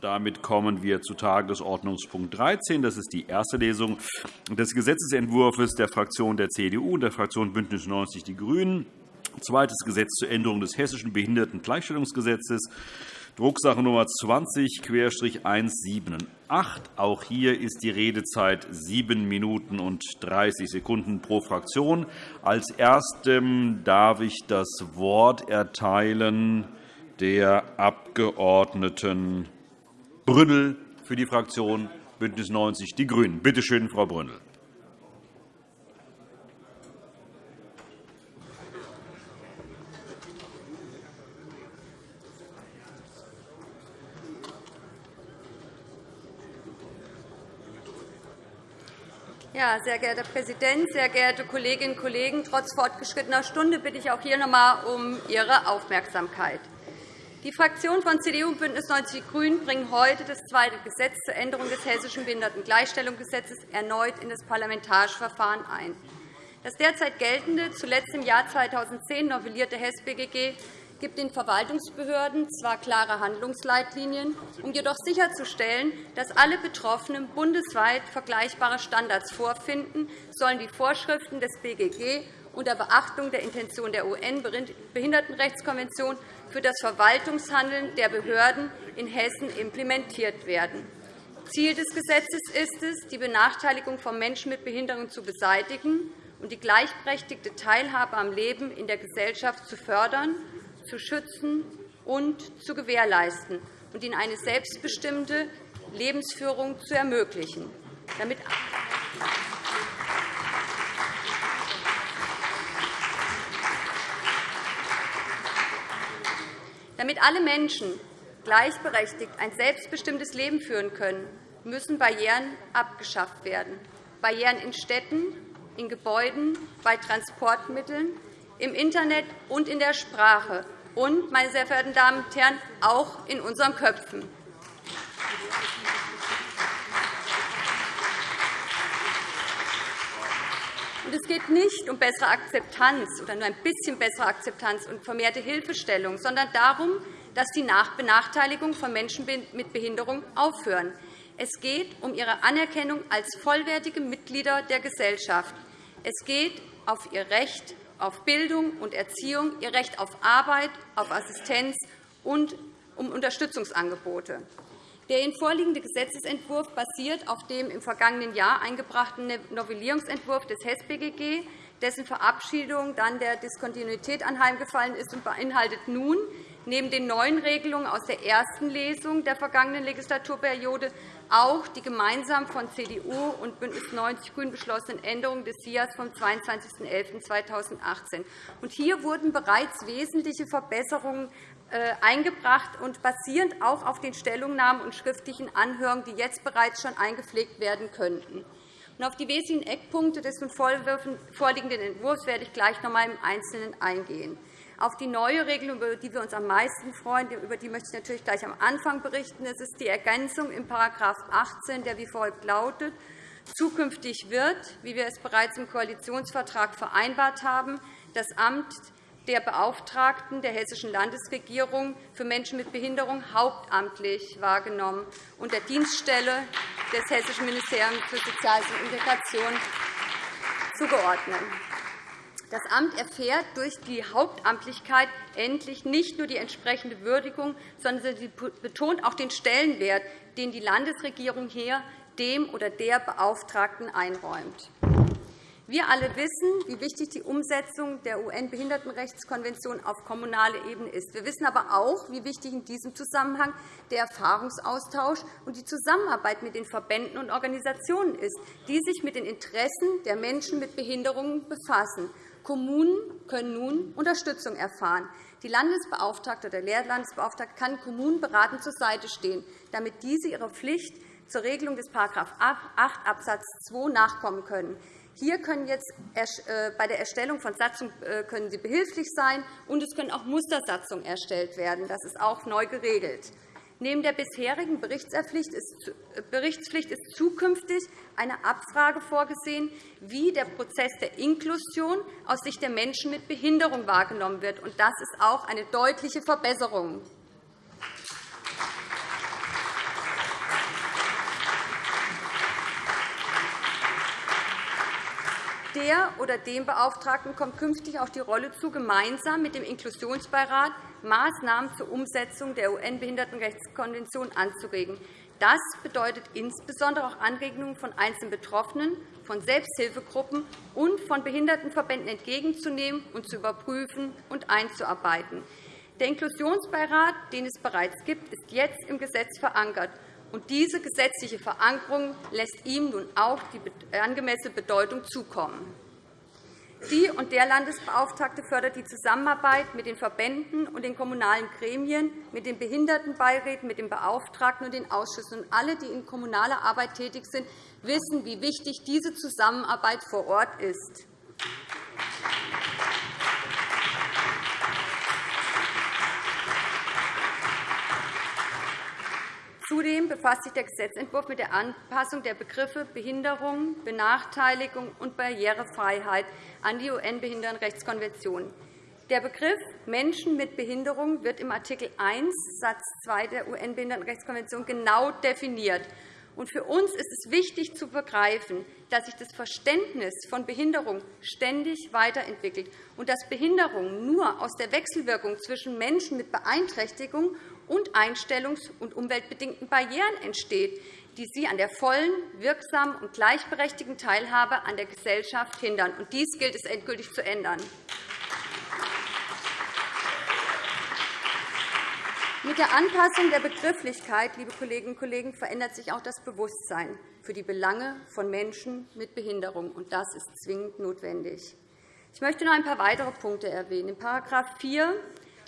Damit kommen wir zu Tagesordnungspunkt 13. Das ist die erste Lesung des Gesetzentwurfs der Fraktion der CDU und der Fraktion BÜNDNIS 90 die GRÜNEN. Zweites Gesetz zur Änderung des Hessischen Behindertengleichstellungsgesetzes, Drucksache Nummer 20-178. Auch hier ist die Redezeit sieben Minuten und 30 Sekunden pro Fraktion. Als Erstem darf ich das Wort erteilen der Abgeordneten Brünnel für die Fraktion BÜNDNIS 90 die GRÜNEN. Bitte schön, Frau Brünnel. Ja, sehr geehrter Herr Präsident, sehr geehrte Kolleginnen und Kollegen! Trotz fortgeschrittener Stunde bitte ich auch hier noch einmal um Ihre Aufmerksamkeit. Die Fraktionen von CDU und BÜNDNIS 90 die GRÜNEN bringen heute das zweite Gesetz zur Änderung des Hessischen Behindertengleichstellungsgesetzes erneut in das Parlamentarische Verfahren ein. Das derzeit geltende, zuletzt im Jahr 2010 novellierte HES-BGG gibt den Verwaltungsbehörden zwar klare Handlungsleitlinien, um jedoch sicherzustellen, dass alle Betroffenen bundesweit vergleichbare Standards vorfinden, sollen die Vorschriften des BGG unter Beachtung der Intention der UN-Behindertenrechtskonvention für das Verwaltungshandeln der Behörden in Hessen implementiert werden. Ziel des Gesetzes ist es, die Benachteiligung von Menschen mit Behinderung zu beseitigen und die gleichberechtigte Teilhabe am Leben in der Gesellschaft zu fördern, zu schützen und zu gewährleisten und ihnen eine selbstbestimmte Lebensführung zu ermöglichen. Damit Damit alle Menschen gleichberechtigt ein selbstbestimmtes Leben führen können, müssen Barrieren abgeschafft werden. Barrieren in Städten, in Gebäuden, bei Transportmitteln, im Internet und in der Sprache und, meine sehr verehrten Damen und Herren, auch in unseren Köpfen. Es geht nicht um bessere Akzeptanz oder nur ein bisschen bessere Akzeptanz und vermehrte Hilfestellung, sondern darum, dass die Benachteiligung von Menschen mit Behinderung aufhören. Es geht um ihre Anerkennung als vollwertige Mitglieder der Gesellschaft. Es geht auf ihr Recht auf Bildung und Erziehung, ihr Recht auf Arbeit, auf Assistenz und um Unterstützungsangebote. Der Ihnen vorliegende Gesetzentwurf basiert auf dem im vergangenen Jahr eingebrachten Novellierungsentwurf des HES-BGG, dessen Verabschiedung dann der Diskontinuität anheimgefallen ist und beinhaltet nun neben den neuen Regelungen aus der ersten Lesung der vergangenen Legislaturperiode auch die gemeinsam von CDU und BÜNDNIS 90 die GRÜNEN beschlossenen Änderungen des SIAS vom 22.11.2018. Hier wurden bereits wesentliche Verbesserungen eingebracht und basierend auch auf den Stellungnahmen und schriftlichen Anhörungen, die jetzt bereits schon eingepflegt werden könnten. Auf die wesentlichen Eckpunkte des nun vorliegenden Entwurfs werde ich gleich noch einmal im Einzelnen eingehen. Auf die neue Regelung, über die wir uns am meisten freuen, über die möchte ich natürlich gleich am Anfang berichten. Es ist die Ergänzung in § 18, der wie folgt lautet. Zukünftig wird, wie wir es bereits im Koalitionsvertrag vereinbart haben, das Amt der Beauftragten der Hessischen Landesregierung für Menschen mit Behinderung hauptamtlich wahrgenommen und der Dienststelle des Hessischen Ministeriums für Soziales und Integration zugeordnet. Das Amt erfährt durch die Hauptamtlichkeit endlich nicht nur die entsprechende Würdigung, sondern sie betont auch den Stellenwert, den die Landesregierung hier dem oder der Beauftragten einräumt. Wir alle wissen, wie wichtig die Umsetzung der UN-Behindertenrechtskonvention auf kommunaler Ebene ist. Wir wissen aber auch, wie wichtig in diesem Zusammenhang der Erfahrungsaustausch und die Zusammenarbeit mit den Verbänden und Organisationen ist, die sich mit den Interessen der Menschen mit Behinderungen befassen. Kommunen können nun Unterstützung erfahren. Die Landesbeauftragte oder der Lehrlandesbeauftragte kann Kommunen beratend zur Seite stehen, damit diese ihrer Pflicht zur Regelung des § 8 Abs. 2 nachkommen können. Hier können jetzt äh, bei der Erstellung von Satzungen äh, können Sie behilflich sein, und es können auch Mustersatzungen erstellt werden. Das ist auch neu geregelt. Neben der bisherigen äh, Berichtspflicht ist zukünftig eine Abfrage vorgesehen, wie der Prozess der Inklusion aus Sicht der Menschen mit Behinderung wahrgenommen wird. Das ist auch eine deutliche Verbesserung. Der oder dem Beauftragten kommt künftig auch die Rolle zu, gemeinsam mit dem Inklusionsbeirat Maßnahmen zur Umsetzung der UN-Behindertenrechtskonvention anzuregen. Das bedeutet insbesondere auch Anregungen von einzelnen Betroffenen, von Selbsthilfegruppen und von Behindertenverbänden entgegenzunehmen und zu überprüfen und einzuarbeiten. Der Inklusionsbeirat, den es bereits gibt, ist jetzt im Gesetz verankert. Und diese gesetzliche Verankerung lässt ihm nun auch die angemessene Bedeutung zukommen. Sie und der Landesbeauftragte fördert die Zusammenarbeit mit den Verbänden und den kommunalen Gremien, mit den Behindertenbeiräten, mit den Beauftragten und den Ausschüssen. alle, die in kommunaler Arbeit tätig sind, wissen, wie wichtig diese Zusammenarbeit vor Ort ist. Zudem befasst sich der Gesetzentwurf mit der Anpassung der Begriffe Behinderung, Benachteiligung und Barrierefreiheit an die UN-Behindertenrechtskonvention. Der Begriff Menschen mit Behinderung wird im Art. 1 Satz 2 der UN-Behindertenrechtskonvention genau definiert. Für uns ist es wichtig zu begreifen, dass sich das Verständnis von Behinderung ständig weiterentwickelt und dass Behinderung nur aus der Wechselwirkung zwischen Menschen mit Beeinträchtigung und einstellungs- und umweltbedingten Barrieren entsteht, die sie an der vollen, wirksamen und gleichberechtigten Teilhabe an der Gesellschaft hindern. Dies gilt es endgültig zu ändern. Mit der Anpassung der Begrifflichkeit liebe Kolleginnen und Kollegen, verändert sich auch das Bewusstsein für die Belange von Menschen mit Behinderung. und Das ist zwingend notwendig. Ich möchte noch ein paar weitere Punkte erwähnen. In § 4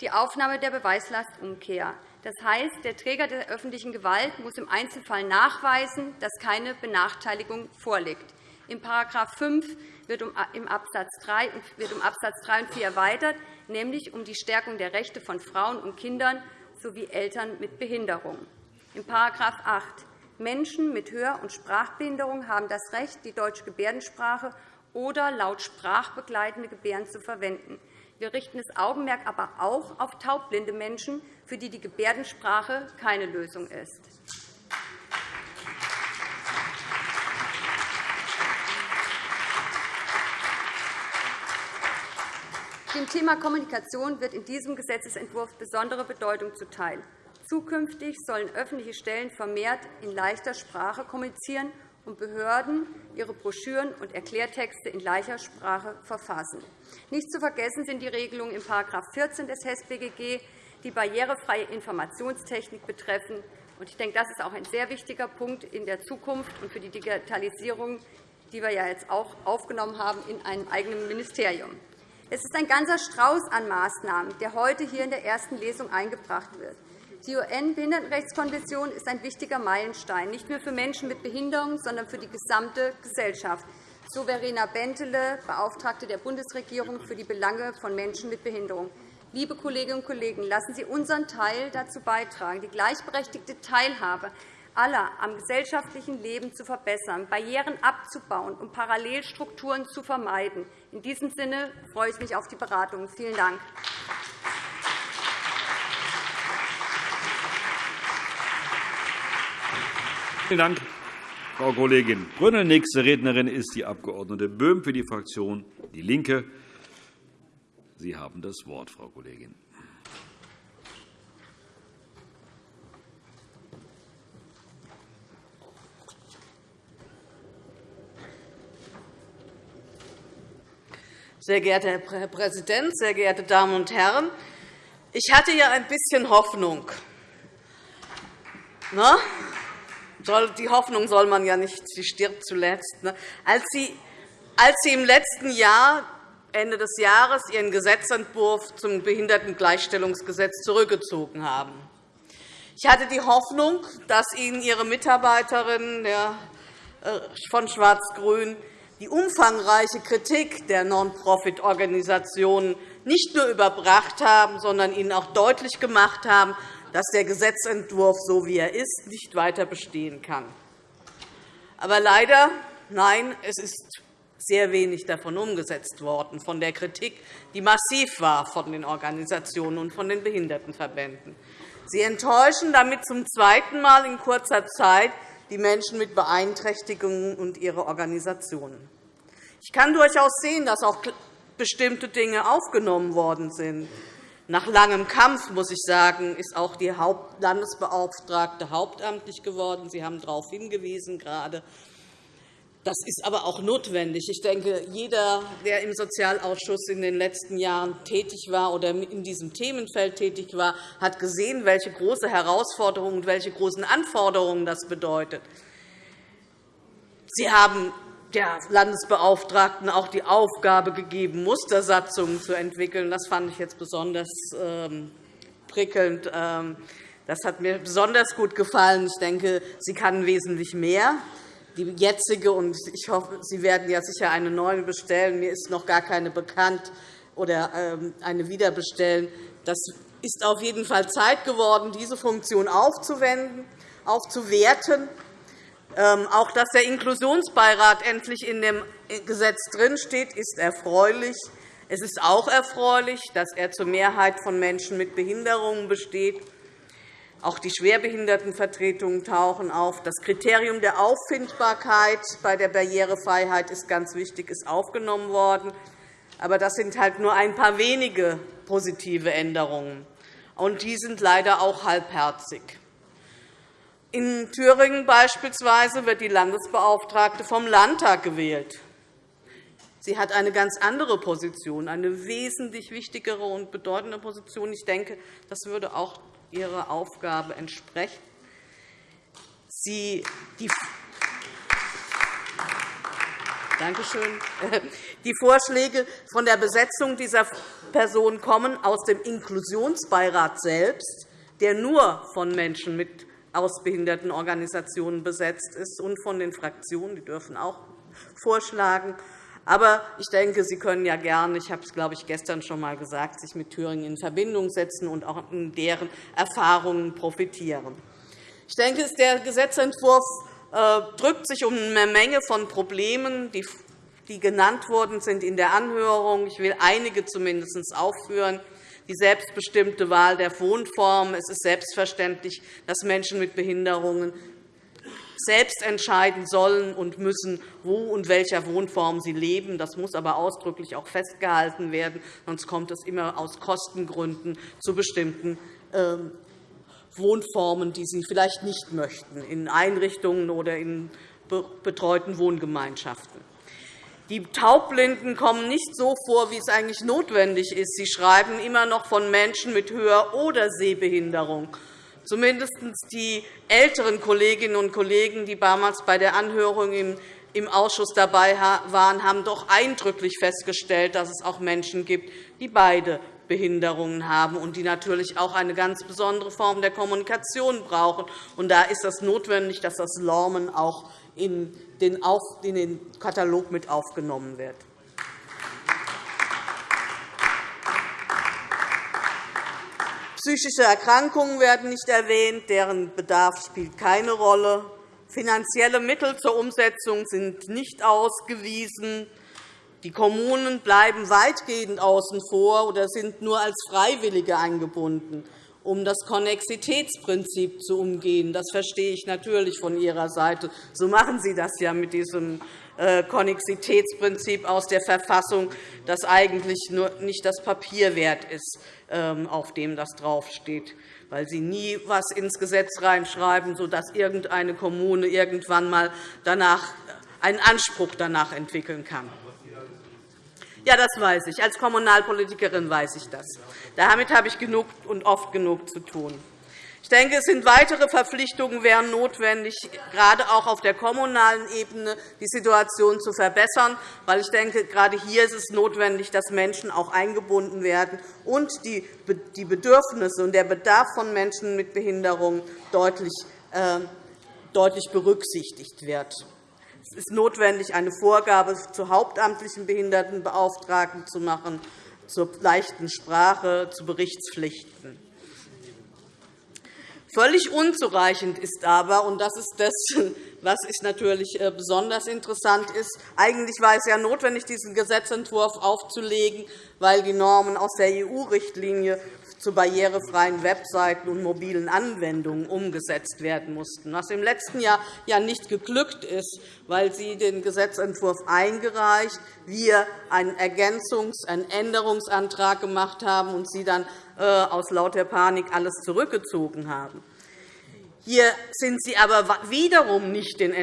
die Aufnahme der Beweislastumkehr. Das heißt, der Träger der öffentlichen Gewalt muss im Einzelfall nachweisen, dass keine Benachteiligung vorliegt. In § 5 wird im Absatz 3 wird um Absatz 3 und 4 erweitert, nämlich um die Stärkung der Rechte von Frauen und Kindern sowie Eltern mit Behinderung. In § 8 Menschen mit Hör- und Sprachbehinderung haben das Recht, die deutsche Gebärdensprache oder laut sprachbegleitende Gebärden zu verwenden. Wir richten das Augenmerk aber auch auf taubblinde Menschen, für die die Gebärdensprache keine Lösung ist. Dem Thema Kommunikation wird in diesem Gesetzentwurf besondere Bedeutung zuteil. Zukünftig sollen öffentliche Stellen vermehrt in leichter Sprache kommunizieren und Behörden ihre Broschüren und Erklärtexte in leichter Sprache verfassen. Nicht zu vergessen sind die Regelungen in § 14 des HES-BGG, die barrierefreie Informationstechnik betreffen. Ich denke, das ist auch ein sehr wichtiger Punkt in der Zukunft und für die Digitalisierung, die wir ja jetzt auch aufgenommen haben in einem eigenen Ministerium. Es ist ein ganzer Strauß an Maßnahmen, der heute hier in der ersten Lesung eingebracht wird. Die UN-Behindertenrechtskonvention ist ein wichtiger Meilenstein, nicht nur für Menschen mit Behinderung, sondern für die gesamte Gesellschaft. So Verena Bentele, Beauftragte der Bundesregierung für die Belange von Menschen mit Behinderung. Liebe Kolleginnen und Kollegen, lassen Sie unseren Teil dazu beitragen, die gleichberechtigte Teilhabe aller am gesellschaftlichen Leben zu verbessern, Barrieren abzubauen und Parallelstrukturen zu vermeiden. In diesem Sinne freue ich mich auf die Beratungen. Vielen Dank. Vielen Dank, Frau Kollegin Brünnel. Nächste Rednerin ist die Abg. Böhm für die Fraktion DIE LINKE. Sie haben das Wort, Frau Kollegin. Sehr geehrter Herr Präsident, sehr geehrte Damen und Herren! Ich hatte ja ein bisschen Hoffnung. Na? Die Hoffnung soll man ja nicht, sie stirbt zuletzt. Ne? Als Sie, als Sie im letzten Jahr, Ende des Jahres, Ihren Gesetzentwurf zum Behindertengleichstellungsgesetz zurückgezogen haben. Ich hatte die Hoffnung, dass Ihnen Ihre Mitarbeiterinnen äh, von Schwarz-Grün die umfangreiche Kritik der Non-Profit-Organisationen nicht nur überbracht haben, sondern ihnen auch deutlich gemacht haben, dass der Gesetzentwurf, so wie er ist, nicht weiter bestehen kann. Aber leider, nein, es ist sehr wenig davon umgesetzt worden, von der Kritik, die massiv war von den Organisationen und von den Behindertenverbänden. Sie enttäuschen damit zum zweiten Mal in kurzer Zeit die Menschen mit Beeinträchtigungen und ihre Organisationen. Ich kann durchaus sehen, dass auch bestimmte Dinge aufgenommen worden sind. Nach langem Kampf, muss ich sagen, ist auch die Landesbeauftragte hauptamtlich geworden. Sie haben darauf hingewiesen gerade. Das ist aber auch notwendig. Ich denke, jeder, der im Sozialausschuss in den letzten Jahren tätig war oder in diesem Themenfeld tätig war, hat gesehen, welche große Herausforderungen und welche großen Anforderungen das bedeutet. Sie haben der Landesbeauftragten auch die Aufgabe gegeben, Mustersatzungen zu entwickeln. Das fand ich jetzt besonders ähm, prickelnd. Ähm, das hat mir besonders gut gefallen. Ich denke, sie kann wesentlich mehr. Die jetzige, und ich hoffe, Sie werden ja sicher eine neue bestellen. Mir ist noch gar keine bekannt oder ähm, eine wiederbestellen. Das ist auf jeden Fall Zeit geworden, diese Funktion aufzuwenden, aufzuwerten auch dass der Inklusionsbeirat endlich in dem Gesetz drinsteht, ist erfreulich. Es ist auch erfreulich, dass er zur Mehrheit von Menschen mit Behinderungen besteht. Auch die Schwerbehindertenvertretungen tauchen auf. Das Kriterium der Auffindbarkeit bei der Barrierefreiheit ist ganz wichtig, ist aufgenommen worden. Aber das sind halt nur ein paar wenige positive Änderungen. Und die sind leider auch halbherzig. In Thüringen beispielsweise wird die Landesbeauftragte vom Landtag gewählt. Sie hat eine ganz andere Position, eine wesentlich wichtigere und bedeutende Position. Ich denke, das würde auch ihrer Aufgabe entsprechen. Sie, die Danke schön. Die Vorschläge von der Besetzung dieser Person kommen aus dem Inklusionsbeirat selbst, der nur von Menschen mit aus Behindertenorganisationen besetzt ist und von den Fraktionen. Die dürfen auch vorschlagen. Aber ich denke, Sie können ja gerne, ich habe es, glaube ich, gestern schon einmal gesagt, sich mit Thüringen in Verbindung setzen und auch in deren Erfahrungen profitieren. Ich denke, der Gesetzentwurf äh, drückt sich um eine Menge von Problemen, die genannt worden sind in der Anhörung. Ich will einige zumindest aufführen die selbstbestimmte Wahl der Wohnform. Es ist selbstverständlich, dass Menschen mit Behinderungen selbst entscheiden sollen und müssen, wo und welcher Wohnform sie leben. Das muss aber ausdrücklich auch festgehalten werden, sonst kommt es immer aus Kostengründen zu bestimmten ähm, Wohnformen, die sie vielleicht nicht möchten, in Einrichtungen oder in betreuten Wohngemeinschaften. Die Taubblinden kommen nicht so vor, wie es eigentlich notwendig ist. Sie schreiben immer noch von Menschen mit Hör- oder Sehbehinderung. Zumindest die älteren Kolleginnen und Kollegen, die damals bei der Anhörung im Ausschuss dabei waren, haben doch eindrücklich festgestellt, dass es auch Menschen gibt, die beide Behinderungen haben und die natürlich auch eine ganz besondere Form der Kommunikation brauchen. da ist es notwendig, dass das Lormen auch in den Katalog mit aufgenommen wird. Psychische Erkrankungen werden nicht erwähnt. Deren Bedarf spielt keine Rolle. Finanzielle Mittel zur Umsetzung sind nicht ausgewiesen. Die Kommunen bleiben weitgehend außen vor oder sind nur als Freiwillige eingebunden um das Konnexitätsprinzip zu umgehen. Das verstehe ich natürlich von Ihrer Seite. So machen Sie das ja mit diesem äh, Konnexitätsprinzip aus der Verfassung, das eigentlich nur nicht das Papier wert ist, ähm, auf dem das draufsteht, weil Sie nie etwas ins Gesetz reinschreiben, sodass irgendeine Kommune irgendwann einmal danach einen Anspruch danach entwickeln kann. Ja, das weiß ich. Als Kommunalpolitikerin weiß ich das. Damit habe ich genug und oft genug zu tun. Ich denke, es sind weitere Verpflichtungen wären notwendig, gerade auch auf der kommunalen Ebene die Situation zu verbessern. Weil ich denke, gerade hier ist es notwendig, dass Menschen auch eingebunden werden und die Bedürfnisse und der Bedarf von Menschen mit Behinderung deutlich äh, berücksichtigt wird. Es ist notwendig, eine Vorgabe zur hauptamtlichen Behindertenbeauftragten zu machen, zur leichten Sprache, zu Berichtspflichten. Völlig unzureichend ist aber, und das ist das, was ich natürlich äh, besonders interessant ist, eigentlich war es ja notwendig, diesen Gesetzentwurf aufzulegen, weil die Normen aus der EU-Richtlinie zu barrierefreien Webseiten und mobilen Anwendungen umgesetzt werden mussten, was im letzten Jahr ja nicht geglückt ist, weil Sie den Gesetzentwurf eingereicht, wir einen Ergänzungs-, einen Änderungsantrag gemacht haben und Sie dann äh, aus lauter Panik alles zurückgezogen haben. Hier sind Sie aber wiederum nicht den,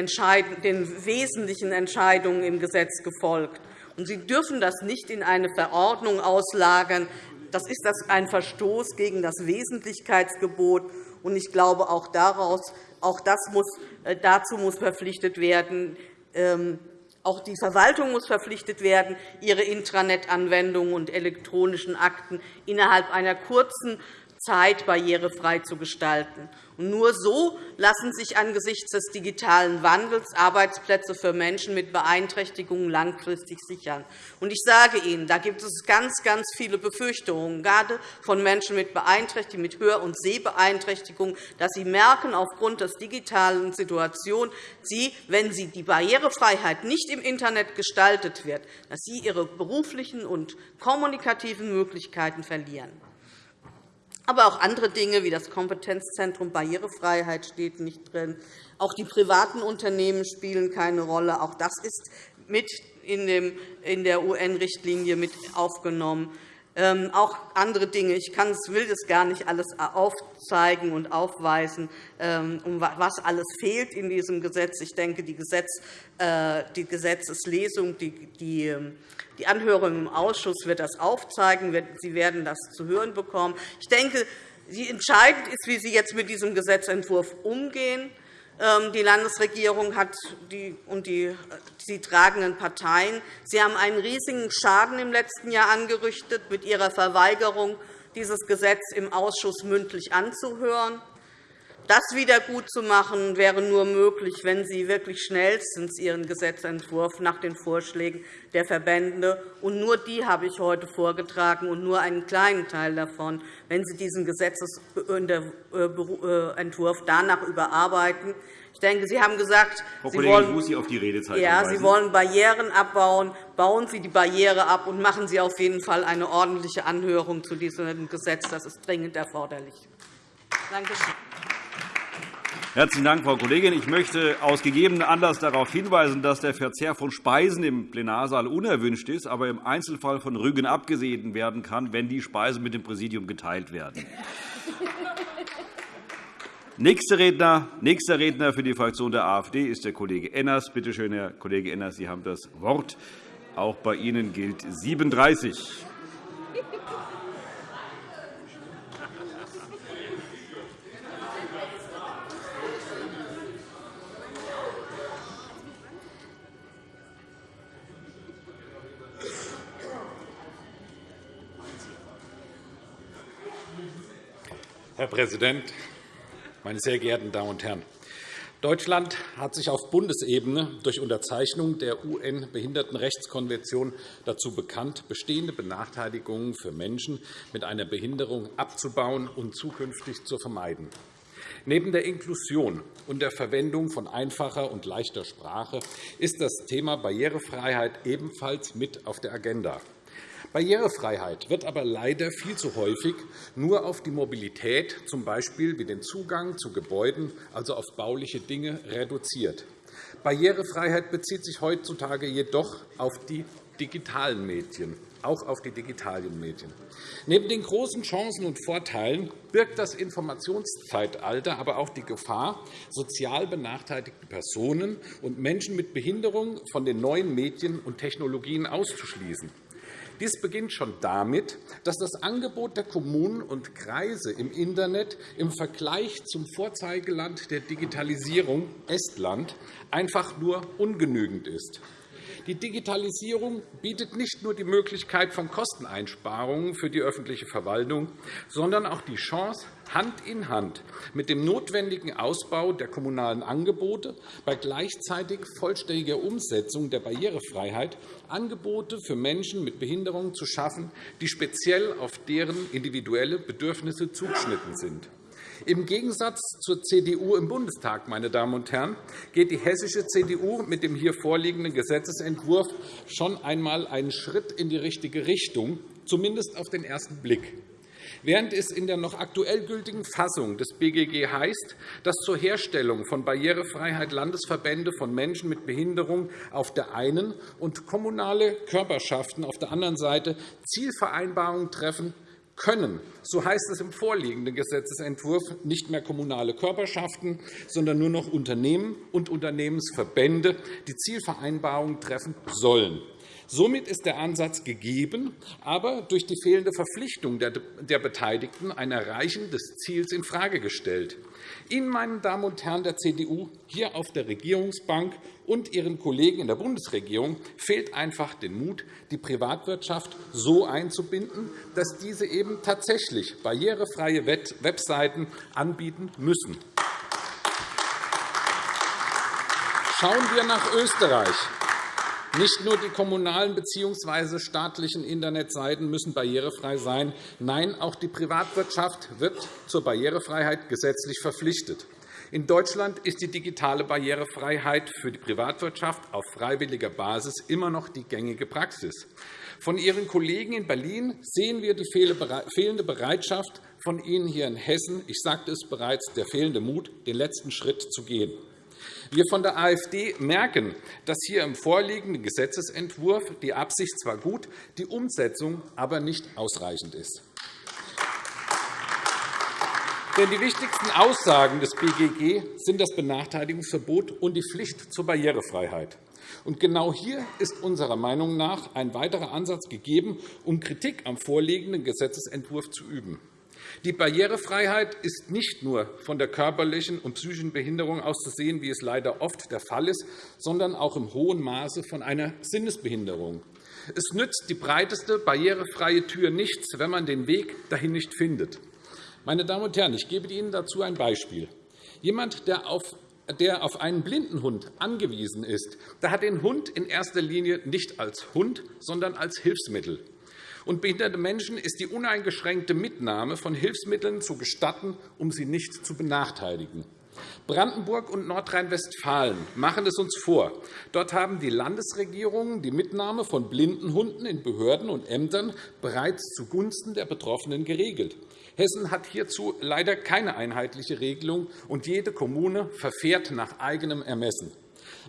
den wesentlichen Entscheidungen im Gesetz gefolgt. Und Sie dürfen das nicht in eine Verordnung auslagern. Das ist ein Verstoß gegen das Wesentlichkeitsgebot. Und ich glaube, auch, daraus, auch das muss, äh, dazu muss verpflichtet werden, ähm, auch die Verwaltung muss verpflichtet werden, ihre Intranet-Anwendungen und elektronischen Akten innerhalb einer kurzen Zeit barrierefrei zu gestalten. Nur so lassen sich angesichts des digitalen Wandels Arbeitsplätze für Menschen mit Beeinträchtigungen langfristig sichern. ich sage Ihnen, da gibt es ganz, ganz viele Befürchtungen, gerade von Menschen mit Beeinträchtigungen, mit Hör- und Sehbeeinträchtigungen, dass sie merken, aufgrund der digitalen Situation, sie, wenn sie die Barrierefreiheit nicht im Internet gestaltet wird, dass sie ihre beruflichen und kommunikativen Möglichkeiten verlieren. Aber auch andere Dinge wie das Kompetenzzentrum Barrierefreiheit steht nicht drin. Auch die privaten Unternehmen spielen keine Rolle. Auch das ist mit in der UN-Richtlinie mit aufgenommen. Ähm, auch andere Dinge. Ich will das gar nicht alles aufzeigen und aufweisen, ähm, was alles fehlt in diesem Gesetz. Ich denke, die, äh, Gesetzeslesung, die ähm, die Anhörung im Ausschuss wird das aufzeigen. Sie werden das zu hören bekommen. Ich denke, entscheidend ist, wie Sie jetzt mit diesem Gesetzentwurf umgehen. Ähm, die Landesregierung hat die, und die, die tragenden Parteien Sie haben einen riesigen Schaden im letzten Jahr angerichtet mit Ihrer Verweigerung, dieses Gesetz im Ausschuss mündlich anzuhören. Das wiedergutzumachen wäre nur möglich, wenn Sie wirklich schnellstens Ihren Gesetzentwurf nach den Vorschlägen der Verbände und nur die habe ich heute vorgetragen und nur einen kleinen Teil davon, wenn Sie diesen Gesetzentwurf danach überarbeiten. Ich denke, Sie haben gesagt, Frau Sie, wollen, ich muss Sie, auf die Redezeit ja, Sie wollen Barrieren abbauen. Bauen Sie die Barriere ab und machen Sie auf jeden Fall eine ordentliche Anhörung zu diesem Gesetz. Das ist dringend erforderlich. Danke schön. Herzlichen Dank, Frau Kollegin. Ich möchte aus gegebenem Anlass darauf hinweisen, dass der Verzehr von Speisen im Plenarsaal unerwünscht ist, aber im Einzelfall von Rügen abgesehen werden kann, wenn die Speisen mit dem Präsidium geteilt werden. Nächster Redner, nächster Redner für die Fraktion der AfD ist der Kollege Enners. Bitte schön, Herr Kollege Enners, Sie haben das Wort. Auch bei Ihnen gilt 37. Herr Präsident, meine sehr geehrten Damen und Herren! Deutschland hat sich auf Bundesebene durch Unterzeichnung der UN-Behindertenrechtskonvention dazu bekannt, bestehende Benachteiligungen für Menschen mit einer Behinderung abzubauen und zukünftig zu vermeiden. Neben der Inklusion und der Verwendung von einfacher und leichter Sprache ist das Thema Barrierefreiheit ebenfalls mit auf der Agenda. Barrierefreiheit wird aber leider viel zu häufig nur auf die Mobilität, z. B. wie den Zugang zu Gebäuden, also auf bauliche Dinge, reduziert. Barrierefreiheit bezieht sich heutzutage jedoch auf die digitalen Medien auch auf die digitalen Medien. Neben den großen Chancen und Vorteilen birgt das Informationszeitalter aber auch die Gefahr, sozial benachteiligte Personen und Menschen mit Behinderung von den neuen Medien und Technologien auszuschließen. Dies beginnt schon damit, dass das Angebot der Kommunen und Kreise im Internet im Vergleich zum Vorzeigeland der Digitalisierung Estland einfach nur ungenügend ist. Die Digitalisierung bietet nicht nur die Möglichkeit von Kosteneinsparungen für die öffentliche Verwaltung, sondern auch die Chance, Hand in Hand mit dem notwendigen Ausbau der kommunalen Angebote bei gleichzeitig vollständiger Umsetzung der Barrierefreiheit Angebote für Menschen mit Behinderungen zu schaffen, die speziell auf deren individuelle Bedürfnisse zugeschnitten sind. Im Gegensatz zur CDU im Bundestag meine Damen und Herren, geht die hessische CDU mit dem hier vorliegenden Gesetzentwurf schon einmal einen Schritt in die richtige Richtung, zumindest auf den ersten Blick. Während es in der noch aktuell gültigen Fassung des BGG heißt, dass zur Herstellung von Barrierefreiheit Landesverbände von Menschen mit Behinderung auf der einen und kommunale Körperschaften auf der anderen Seite Zielvereinbarungen treffen können, so heißt es im vorliegenden Gesetzentwurf, nicht mehr kommunale Körperschaften, sondern nur noch Unternehmen und Unternehmensverbände, die Zielvereinbarungen treffen sollen. Somit ist der Ansatz gegeben, aber durch die fehlende Verpflichtung der Beteiligten ein Erreichen des Ziels infrage gestellt. Ihnen, meine Damen und Herren der CDU, hier auf der Regierungsbank und Ihren Kollegen in der Bundesregierung fehlt einfach der Mut, die Privatwirtschaft so einzubinden, dass diese eben tatsächlich barrierefreie Webseiten anbieten müssen. Schauen wir nach Österreich. Nicht nur die kommunalen bzw. staatlichen Internetseiten müssen barrierefrei sein. Nein, auch die Privatwirtschaft wird zur Barrierefreiheit gesetzlich verpflichtet. In Deutschland ist die digitale Barrierefreiheit für die Privatwirtschaft auf freiwilliger Basis immer noch die gängige Praxis. Von Ihren Kollegen in Berlin sehen wir die fehlende Bereitschaft von Ihnen hier in Hessen, ich sagte es bereits, der fehlende Mut, den letzten Schritt zu gehen. Wir von der AfD merken, dass hier im vorliegenden Gesetzentwurf die Absicht zwar gut, die Umsetzung aber nicht ausreichend ist. Denn die wichtigsten Aussagen des BGG sind das Benachteiligungsverbot und die Pflicht zur Barrierefreiheit. Und genau hier ist unserer Meinung nach ein weiterer Ansatz gegeben, um Kritik am vorliegenden Gesetzentwurf zu üben. Die Barrierefreiheit ist nicht nur von der körperlichen und psychischen Behinderung auszusehen, wie es leider oft der Fall ist, sondern auch im hohen Maße von einer Sinnesbehinderung. Es nützt die breiteste barrierefreie Tür nichts, wenn man den Weg dahin nicht findet. Meine Damen und Herren, ich gebe Ihnen dazu ein Beispiel. Jemand, der auf der auf einen blinden Hund angewiesen ist, der hat den Hund in erster Linie nicht als Hund, sondern als Hilfsmittel und behinderte Menschen ist die uneingeschränkte Mitnahme von Hilfsmitteln zu gestatten, um sie nicht zu benachteiligen. Brandenburg und Nordrhein-Westfalen machen es uns vor. Dort haben die Landesregierungen die Mitnahme von blinden Hunden in Behörden und Ämtern bereits zugunsten der Betroffenen geregelt. Hessen hat hierzu leider keine einheitliche Regelung, und jede Kommune verfährt nach eigenem Ermessen.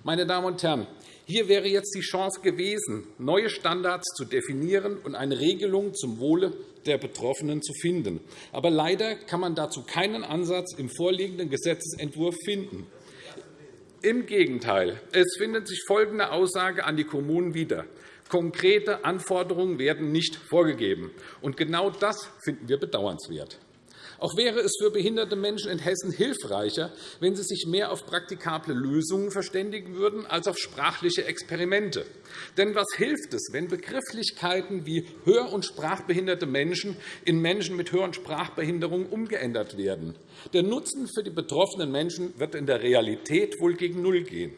Meine Damen und Herren, hier wäre jetzt die Chance gewesen, neue Standards zu definieren und eine Regelung zum Wohle der Betroffenen zu finden. Aber leider kann man dazu keinen Ansatz im vorliegenden Gesetzentwurf finden. Im Gegenteil. Es findet sich folgende Aussage an die Kommunen wieder. Konkrete Anforderungen werden nicht vorgegeben. Und genau das finden wir bedauernswert. Auch wäre es für behinderte Menschen in Hessen hilfreicher, wenn sie sich mehr auf praktikable Lösungen verständigen würden als auf sprachliche Experimente. Denn was hilft es, wenn Begrifflichkeiten wie hör- und sprachbehinderte Menschen in Menschen mit Hör- und Sprachbehinderung umgeändert werden? Der Nutzen für die betroffenen Menschen wird in der Realität wohl gegen Null gehen.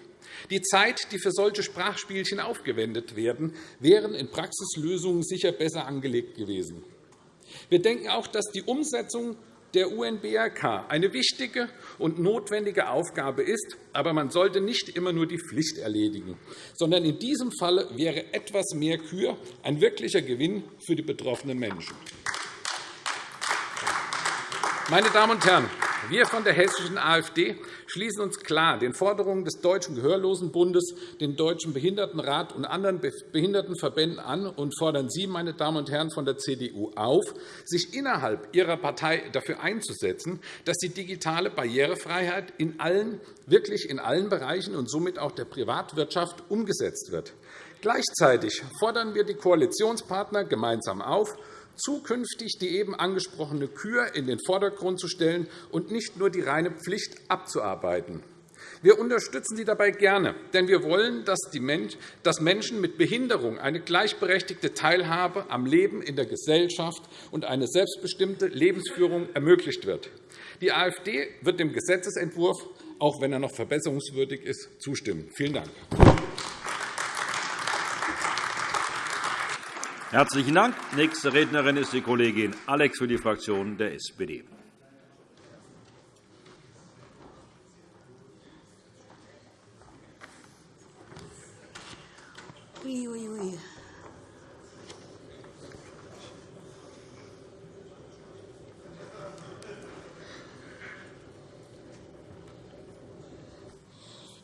Die Zeit, die für solche Sprachspielchen aufgewendet werden, wären in Praxislösungen sicher besser angelegt gewesen. Wir denken auch, dass die Umsetzung der UNBRK eine wichtige und notwendige Aufgabe ist. Aber man sollte nicht immer nur die Pflicht erledigen, sondern in diesem Falle wäre etwas mehr Kür ein wirklicher Gewinn für die betroffenen Menschen. Meine Damen und Herren, wir von der hessischen AfD schließen uns klar den Forderungen des Deutschen Gehörlosenbundes, dem Deutschen Behindertenrat und anderen Behindertenverbänden an und fordern Sie, meine Damen und Herren von der CDU, auf, sich innerhalb Ihrer Partei dafür einzusetzen, dass die digitale Barrierefreiheit in allen, wirklich in allen Bereichen und somit auch der Privatwirtschaft umgesetzt wird. Gleichzeitig fordern wir die Koalitionspartner gemeinsam auf, zukünftig die eben angesprochene Kür in den Vordergrund zu stellen und nicht nur die reine Pflicht abzuarbeiten. Wir unterstützen Sie dabei gerne, denn wir wollen, dass Menschen mit Behinderung eine gleichberechtigte Teilhabe am Leben in der Gesellschaft und eine selbstbestimmte Lebensführung ermöglicht wird. Die AfD wird dem Gesetzentwurf, auch wenn er noch verbesserungswürdig ist, zustimmen. Vielen Dank. Herzlichen Dank. Nächste Rednerin ist die Kollegin Alex für die Fraktion der SPD.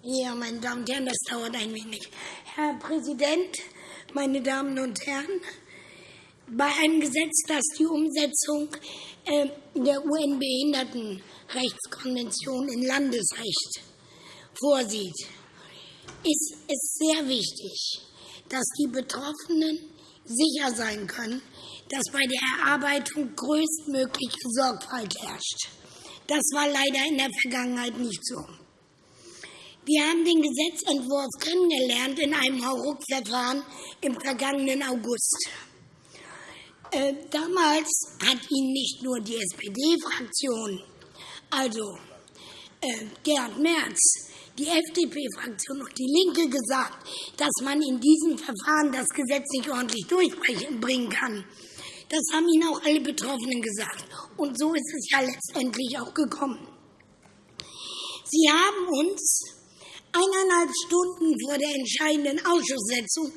Ja, meine Damen und Herren, das dauert ein wenig. Herr Präsident, meine Damen und Herren! Bei einem Gesetz, das die Umsetzung äh, der UN-Behindertenrechtskonvention in Landesrecht vorsieht, ist es sehr wichtig, dass die Betroffenen sicher sein können, dass bei der Erarbeitung größtmögliche Sorgfalt herrscht. Das war leider in der Vergangenheit nicht so. Wir haben den Gesetzentwurf kennengelernt in einem Hauruck-Verfahren im vergangenen August. Äh, damals hat Ihnen nicht nur die SPD-Fraktion, also äh, Gerhard Merz, die FDP-Fraktion und die Linke gesagt, dass man in diesem Verfahren das Gesetz nicht ordentlich durchbringen kann. Das haben Ihnen auch alle Betroffenen gesagt. Und so ist es ja letztendlich auch gekommen. Sie haben uns eineinhalb Stunden vor der entscheidenden Ausschusssitzung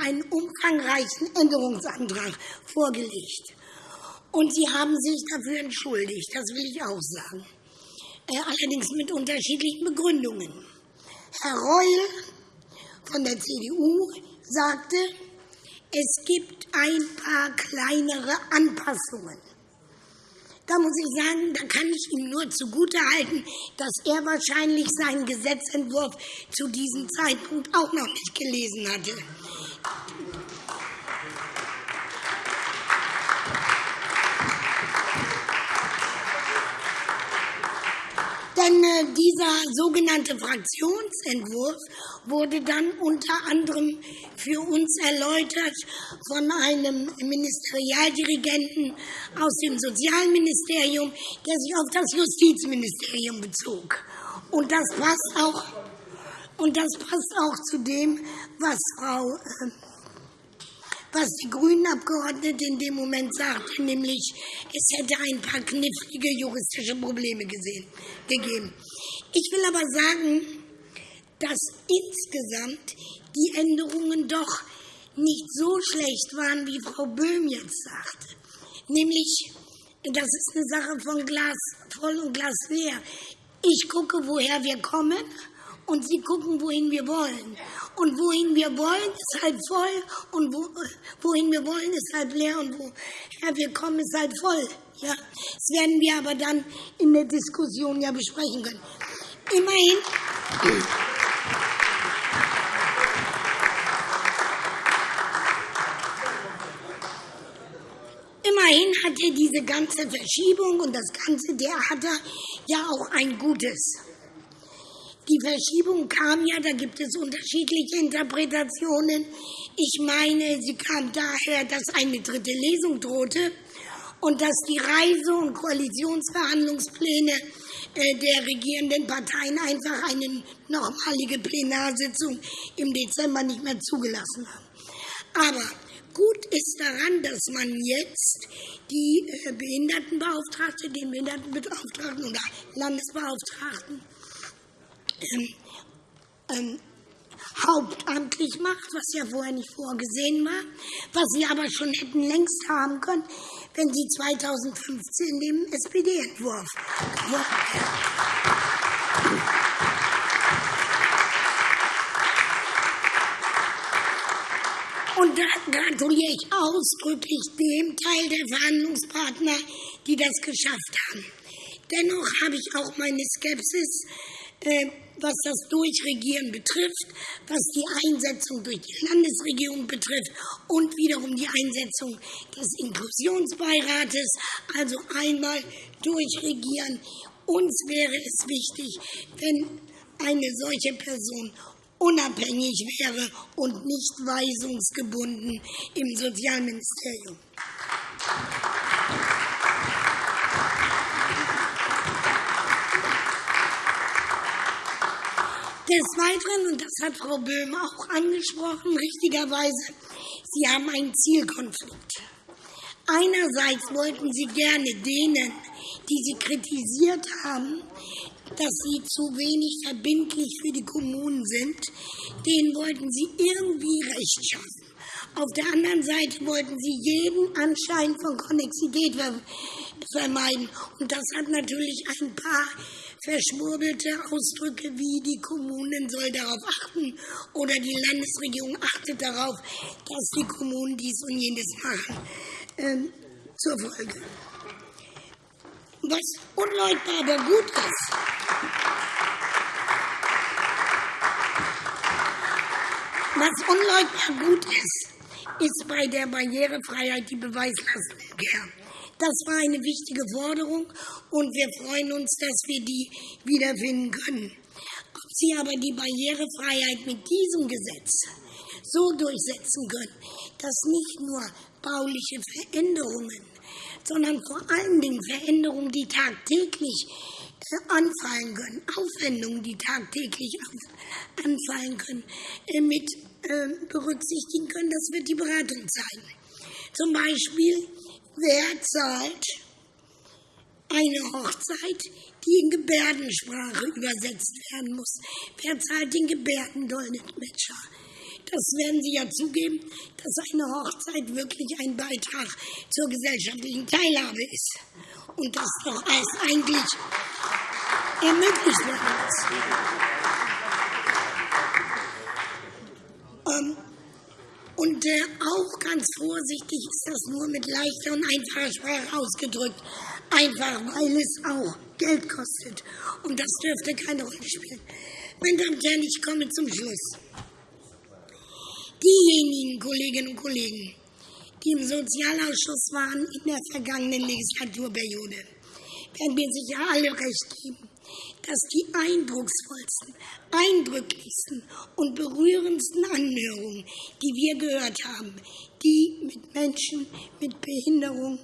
einen umfangreichen Änderungsantrag vorgelegt. Und Sie haben sich dafür entschuldigt, das will ich auch sagen. Äh, allerdings mit unterschiedlichen Begründungen. Herr Reul von der CDU sagte, es gibt ein paar kleinere Anpassungen. Da muss ich sagen, da kann ich ihm nur zugutehalten, dass er wahrscheinlich seinen Gesetzentwurf zu diesem Zeitpunkt auch noch nicht gelesen hatte. Denn äh, dieser sogenannte Fraktionsentwurf wurde dann unter anderem für uns erläutert von einem Ministerialdirigenten aus dem Sozialministerium, der sich auf das Justizministerium bezog. Und das passt auch, und das passt auch zu dem, was Frau äh, was die Grünen-Abgeordnete in dem Moment sagte, nämlich es hätte ein paar knifflige juristische Probleme gesehen, gegeben. Ich will aber sagen, dass insgesamt die Änderungen doch nicht so schlecht waren, wie Frau Böhm jetzt sagte. Nämlich, das ist eine Sache von Glas voll und Glas leer. Ich gucke, woher wir kommen und Sie gucken, wohin wir wollen. Und wohin wir wollen, ist halb voll und wo, wohin wir wollen, ist halb leer und woher wir kommen, ist halb voll. Ja, das werden wir aber dann in der Diskussion ja besprechen können. Immerhin. Immerhin hatte diese ganze Verschiebung und das ganze Theater ja auch ein Gutes. Die Verschiebung kam ja, da gibt es unterschiedliche Interpretationen. Ich meine, sie kam daher, dass eine dritte Lesung drohte und dass die Reise- und Koalitionsverhandlungspläne äh, der regierenden Parteien einfach eine nochmalige Plenarsitzung im Dezember nicht mehr zugelassen haben. Aber gut ist daran, dass man jetzt die äh, Behindertenbeauftragte, den Behindertenbeauftragten oder Landesbeauftragten ähm, ähm, hauptamtlich macht, was ja vorher nicht vorgesehen war, was sie aber schon hätten längst haben können, wenn sie 2015 dem SPD-Entwurf Und da gratuliere ich ausdrücklich dem Teil der Verhandlungspartner, die das geschafft haben. Dennoch habe ich auch meine Skepsis, äh, was das Durchregieren betrifft, was die Einsetzung durch die Landesregierung betrifft und wiederum die Einsetzung des Inklusionsbeirates, also einmal durchregieren. Uns wäre es wichtig, wenn eine solche Person unabhängig wäre und nicht weisungsgebunden im Sozialministerium. Des Weiteren, und das hat Frau Böhm auch angesprochen, richtigerweise, Sie haben einen Zielkonflikt. Einerseits wollten Sie gerne denen, die Sie kritisiert haben, dass sie zu wenig verbindlich für die Kommunen sind, denen wollten Sie irgendwie Recht schaffen. Auf der anderen Seite wollten Sie jeden Anschein von Konnexität vermeiden. Und das hat natürlich ein paar verschwurbelte Ausdrücke wie die Kommunen soll darauf achten oder die Landesregierung achtet darauf, dass die Kommunen dies und jenes machen, ähm, zur Folge. Was unleugbar aber gut ist, was unleugbar gut ist, ist bei der Barrierefreiheit die Beweislastumkehr. Das war eine wichtige Forderung, und wir freuen uns, dass wir die wiederfinden können. Ob Sie aber die Barrierefreiheit mit diesem Gesetz so durchsetzen können, dass nicht nur bauliche Veränderungen, sondern vor allen Dingen Veränderungen, die tagtäglich äh, anfallen können, Aufwendungen, die tagtäglich anfallen können, äh, mit äh, berücksichtigen können, das wird die Beratung zeigen. Zum Beispiel Wer zahlt eine Hochzeit, die in Gebärdensprache übersetzt werden muss? Wer zahlt den Gebärdendolmetscher? Das werden Sie ja zugeben, dass eine Hochzeit wirklich ein Beitrag zur gesellschaftlichen Teilhabe ist. Und dass doch alles eigentlich ermöglicht werden muss. Ähm, und äh, auch ganz vorsichtig ist das nur mit leichter und einfacher Sprache ausgedrückt. Einfach, weil es auch Geld kostet. Und das dürfte keine Rolle spielen. Meine Damen und Herren, ich komme zum Schluss. Diejenigen Kolleginnen und Kollegen, die im Sozialausschuss waren in der vergangenen Legislaturperiode, werden mir sicher alle recht geben, dass die eindrucksvollsten, eindrücklichsten und berührendsten Anhörungen, die wir gehört haben, die mit Menschen mit Behinderung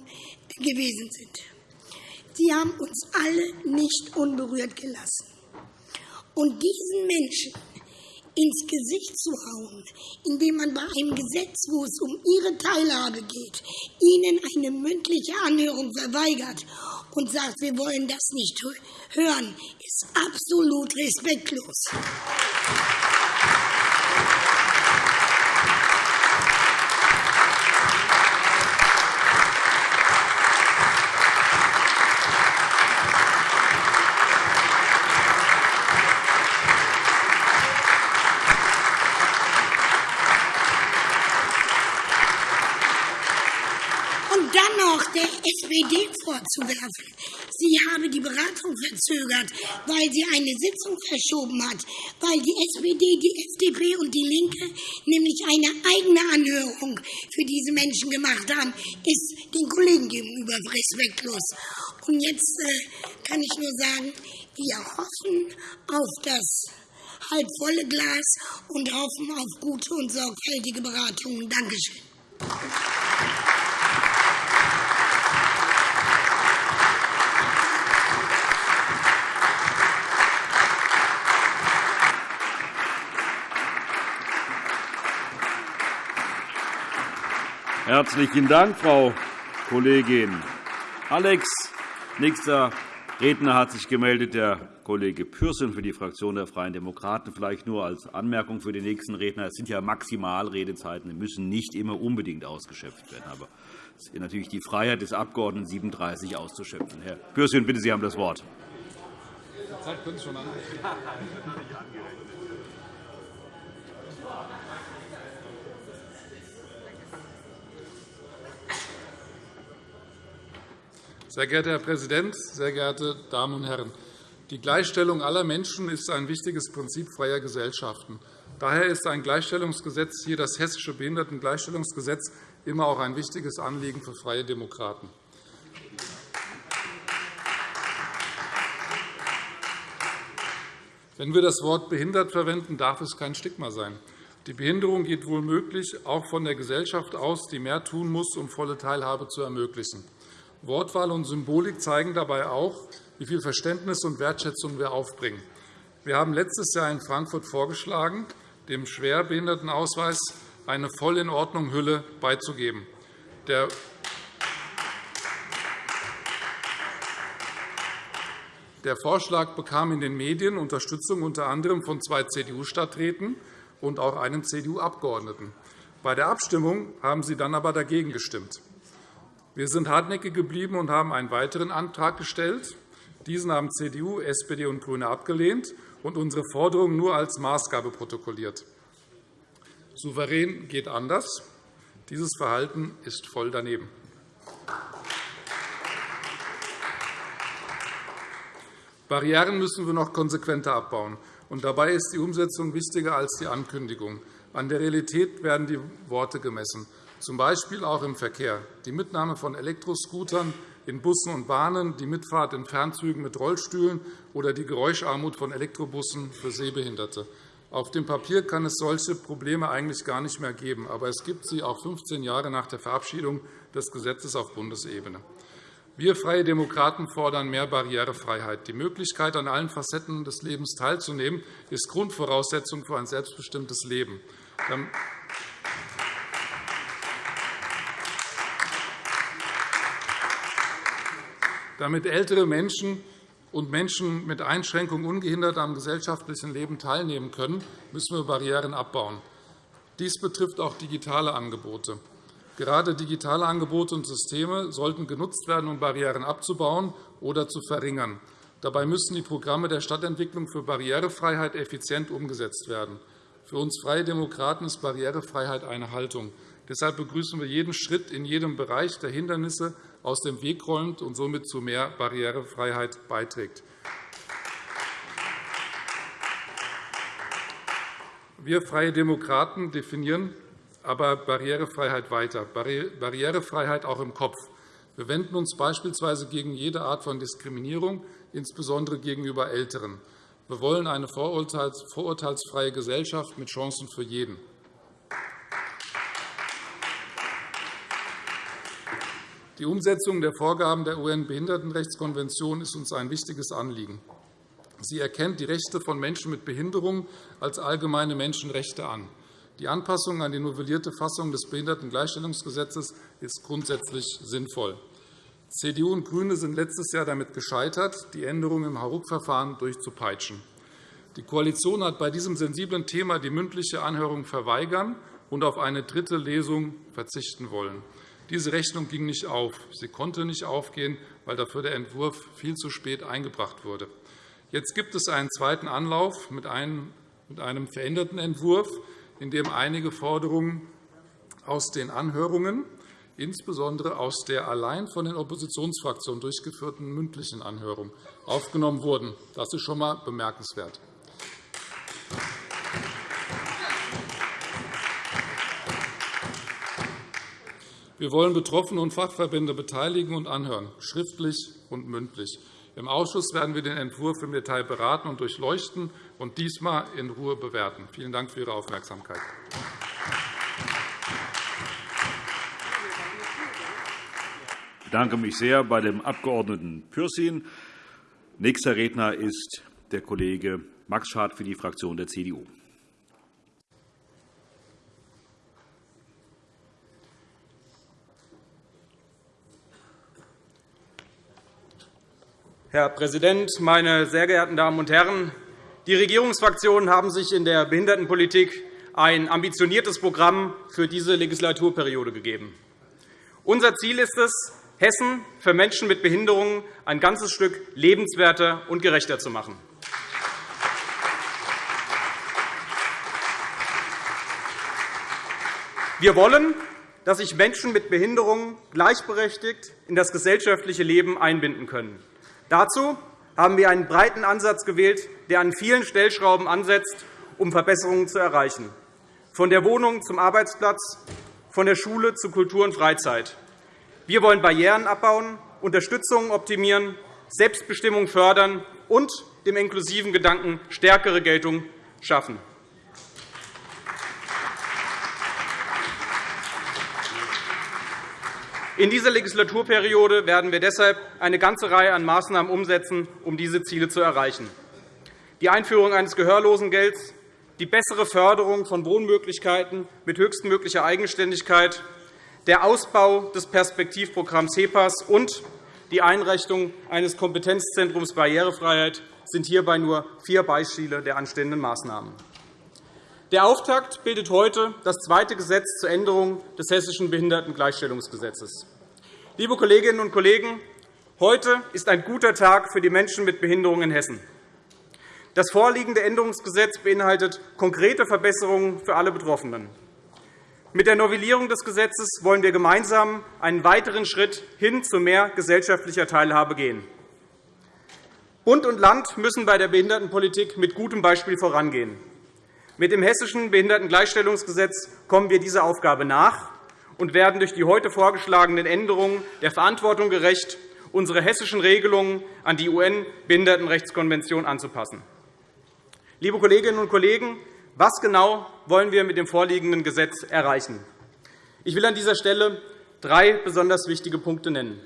gewesen sind. Sie haben uns alle nicht unberührt gelassen. Und diesen Menschen ins Gesicht zu hauen, indem man bei einem Gesetz, wo es um ihre Teilhabe geht, ihnen eine mündliche Anhörung verweigert und sagt, wir wollen das nicht hören, ist absolut respektlos. SPD vorzuwerfen, sie habe die Beratung verzögert, weil sie eine Sitzung verschoben hat, weil die SPD, die FDP und die Linke nämlich eine eigene Anhörung für diese Menschen gemacht haben, ist den Kollegen gegenüber respektlos. Und jetzt äh, kann ich nur sagen, wir hoffen auf das halb volle Glas und hoffen auf gute und sorgfältige Beratungen. Dankeschön. Herzlichen Dank, Frau Kollegin Alex. Nächster Redner hat sich gemeldet, der Kollege Pürsün für die Fraktion der Freien Demokraten. Vielleicht nur als Anmerkung für den nächsten Redner. Es sind ja Maximalredezeiten, die müssen nicht immer unbedingt ausgeschöpft werden. Aber es ist natürlich die Freiheit des Abgeordneten, 37 auszuschöpfen. Herr Pürsün, bitte, Sie haben das Wort. Die Zeit können Sie schon an. Sehr geehrter Herr Präsident, sehr geehrte Damen und Herren! Die Gleichstellung aller Menschen ist ein wichtiges Prinzip freier Gesellschaften. Daher ist ein Gleichstellungsgesetz, hier das Hessische Behindertengleichstellungsgesetz, immer auch ein wichtiges Anliegen für Freie Demokraten. Wenn wir das Wort behindert verwenden, darf es kein Stigma sein. Die Behinderung geht wohl möglich auch von der Gesellschaft aus, die mehr tun muss, um volle Teilhabe zu ermöglichen. Wortwahl und Symbolik zeigen dabei auch, wie viel Verständnis und Wertschätzung wir aufbringen. Wir haben letztes Jahr in Frankfurt vorgeschlagen, dem Schwerbehindertenausweis eine Voll-in-Ordnung-Hülle beizugeben. Der Der Vorschlag bekam in den Medien Unterstützung unter anderem von zwei CDU-Stadträten und auch einem CDU-Abgeordneten. Bei der Abstimmung haben Sie dann aber dagegen gestimmt. Wir sind hartnäckig geblieben und haben einen weiteren Antrag gestellt. Diesen haben CDU, SPD und GRÜNE abgelehnt und unsere Forderungen nur als Maßgabe protokolliert. Souverän geht anders. Dieses Verhalten ist voll daneben. Barrieren müssen wir noch konsequenter abbauen. Und dabei ist die Umsetzung wichtiger als die Ankündigung. An der Realität werden die Worte gemessen, z. B. auch im Verkehr. Die Mitnahme von Elektroscootern in Bussen und Bahnen, die Mitfahrt in Fernzügen mit Rollstühlen oder die Geräuscharmut von Elektrobussen für Sehbehinderte. Auf dem Papier kann es solche Probleme eigentlich gar nicht mehr geben, aber es gibt sie auch 15 Jahre nach der Verabschiedung des Gesetzes auf Bundesebene. Wir Freie Demokraten fordern mehr Barrierefreiheit. Die Möglichkeit, an allen Facetten des Lebens teilzunehmen, ist Grundvoraussetzung für ein selbstbestimmtes Leben. Damit ältere Menschen und Menschen mit Einschränkungen ungehindert am gesellschaftlichen Leben teilnehmen können, müssen wir Barrieren abbauen. Dies betrifft auch digitale Angebote. Gerade digitale Angebote und Systeme sollten genutzt werden, um Barrieren abzubauen oder zu verringern. Dabei müssen die Programme der Stadtentwicklung für Barrierefreiheit effizient umgesetzt werden. Für uns Freie Demokraten ist Barrierefreiheit eine Haltung. Deshalb begrüßen wir jeden Schritt in jedem Bereich, der Hindernisse aus dem Weg räumt und somit zu mehr Barrierefreiheit beiträgt. Wir Freie Demokraten definieren aber Barrierefreiheit weiter, Barrierefreiheit auch im Kopf. Wir wenden uns beispielsweise gegen jede Art von Diskriminierung, insbesondere gegenüber Älteren. Wir wollen eine vorurteilsfreie Gesellschaft mit Chancen für jeden. Die Umsetzung der Vorgaben der UN-Behindertenrechtskonvention ist uns ein wichtiges Anliegen. Sie erkennt die Rechte von Menschen mit Behinderung als allgemeine Menschenrechte an. Die Anpassung an die novellierte Fassung des Behindertengleichstellungsgesetzes ist grundsätzlich sinnvoll. CDU und GRÜNE sind letztes Jahr damit gescheitert, die Änderungen im Hauruck-Verfahren durchzupeitschen. Die Koalition hat bei diesem sensiblen Thema die mündliche Anhörung verweigern und auf eine dritte Lesung verzichten wollen. Diese Rechnung ging nicht auf. Sie konnte nicht aufgehen, weil dafür der Entwurf viel zu spät eingebracht wurde. Jetzt gibt es einen zweiten Anlauf mit einem veränderten Entwurf, in dem einige Forderungen aus den Anhörungen insbesondere aus der allein von den Oppositionsfraktionen durchgeführten mündlichen Anhörung aufgenommen wurden. Das ist schon einmal bemerkenswert. Wir wollen Betroffene und Fachverbände beteiligen und anhören, schriftlich und mündlich. Im Ausschuss werden wir den Entwurf im Detail beraten und durchleuchten und diesmal in Ruhe bewerten. Vielen Dank für Ihre Aufmerksamkeit. Ich bedanke mich sehr bei dem Abg. Pürsün. Nächster Redner ist der Kollege Max Schad für die Fraktion der CDU. Herr Präsident, meine sehr geehrten Damen und Herren! Die Regierungsfraktionen haben sich in der Behindertenpolitik ein ambitioniertes Programm für diese Legislaturperiode gegeben. Unser Ziel ist es, Hessen für Menschen mit Behinderungen ein ganzes Stück lebenswerter und gerechter zu machen. Wir wollen, dass sich Menschen mit Behinderungen gleichberechtigt in das gesellschaftliche Leben einbinden können. Dazu haben wir einen breiten Ansatz gewählt, der an vielen Stellschrauben ansetzt, um Verbesserungen zu erreichen, von der Wohnung zum Arbeitsplatz, von der Schule zu Kultur und Freizeit. Wir wollen Barrieren abbauen, Unterstützung optimieren, Selbstbestimmung fördern und dem inklusiven Gedanken stärkere Geltung schaffen. In dieser Legislaturperiode werden wir deshalb eine ganze Reihe an Maßnahmen umsetzen, um diese Ziele zu erreichen. Die Einführung eines Gehörlosengelds, die bessere Förderung von Wohnmöglichkeiten mit höchstmöglicher Eigenständigkeit, der Ausbau des Perspektivprogramms HEPAS und die Einrichtung eines Kompetenzzentrums Barrierefreiheit sind hierbei nur vier Beispiele der anstehenden Maßnahmen. Der Auftakt bildet heute das zweite Gesetz zur Änderung des Hessischen Behindertengleichstellungsgesetzes. Liebe Kolleginnen und Kollegen, Heute ist ein guter Tag für die Menschen mit Behinderungen in Hessen. Das vorliegende Änderungsgesetz beinhaltet konkrete Verbesserungen für alle Betroffenen. Mit der Novellierung des Gesetzes wollen wir gemeinsam einen weiteren Schritt hin zu mehr gesellschaftlicher Teilhabe gehen. Bund und Land müssen bei der Behindertenpolitik mit gutem Beispiel vorangehen. Mit dem Hessischen Behindertengleichstellungsgesetz kommen wir dieser Aufgabe nach und werden durch die heute vorgeschlagenen Änderungen der Verantwortung gerecht, unsere hessischen Regelungen an die UN-Behindertenrechtskonvention anzupassen. Liebe Kolleginnen und Kollegen, was genau wollen wir mit dem vorliegenden Gesetz erreichen? Ich will an dieser Stelle drei besonders wichtige Punkte nennen.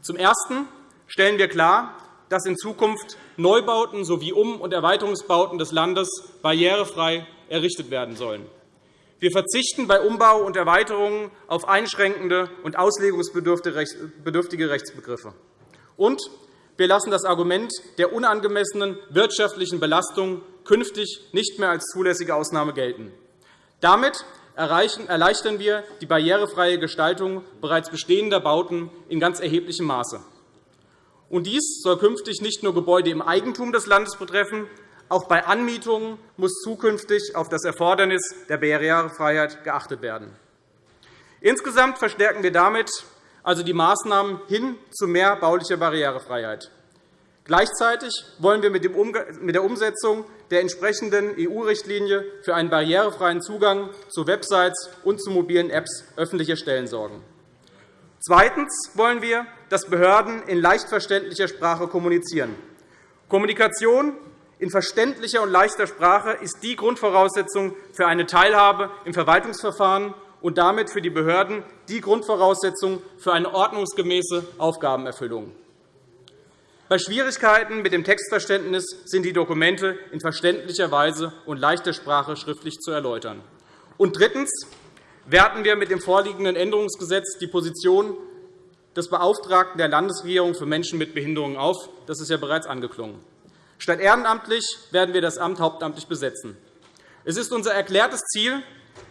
Zum Ersten stellen wir klar, dass in Zukunft Neubauten sowie Um- und Erweiterungsbauten des Landes barrierefrei errichtet werden sollen. Wir verzichten bei Umbau und Erweiterungen auf einschränkende und auslegungsbedürftige Rechtsbegriffe. Und wir lassen das Argument der unangemessenen wirtschaftlichen Belastung künftig nicht mehr als zulässige Ausnahme gelten. Damit erleichtern wir die barrierefreie Gestaltung bereits bestehender Bauten in ganz erheblichem Maße. Und dies soll künftig nicht nur Gebäude im Eigentum des Landes betreffen, auch bei Anmietungen muss zukünftig auf das Erfordernis der Barrierefreiheit geachtet werden. Insgesamt verstärken wir damit also die Maßnahmen hin zu mehr baulicher Barrierefreiheit. Gleichzeitig wollen wir mit der Umsetzung der entsprechenden EU-Richtlinie für einen barrierefreien Zugang zu Websites und zu mobilen Apps öffentlicher Stellen sorgen. Zweitens wollen wir, dass Behörden in leicht verständlicher Sprache kommunizieren. Kommunikation in verständlicher und leichter Sprache ist die Grundvoraussetzung für eine Teilhabe im Verwaltungsverfahren und damit für die Behörden die Grundvoraussetzung für eine ordnungsgemäße Aufgabenerfüllung. Bei Schwierigkeiten mit dem Textverständnis sind die Dokumente in verständlicher Weise und leichter Sprache schriftlich zu erläutern. Und drittens werten wir mit dem vorliegenden Änderungsgesetz die Position des Beauftragten der Landesregierung für Menschen mit Behinderungen auf. Das ist ja bereits angeklungen. Statt ehrenamtlich werden wir das Amt hauptamtlich besetzen. Es ist unser erklärtes Ziel,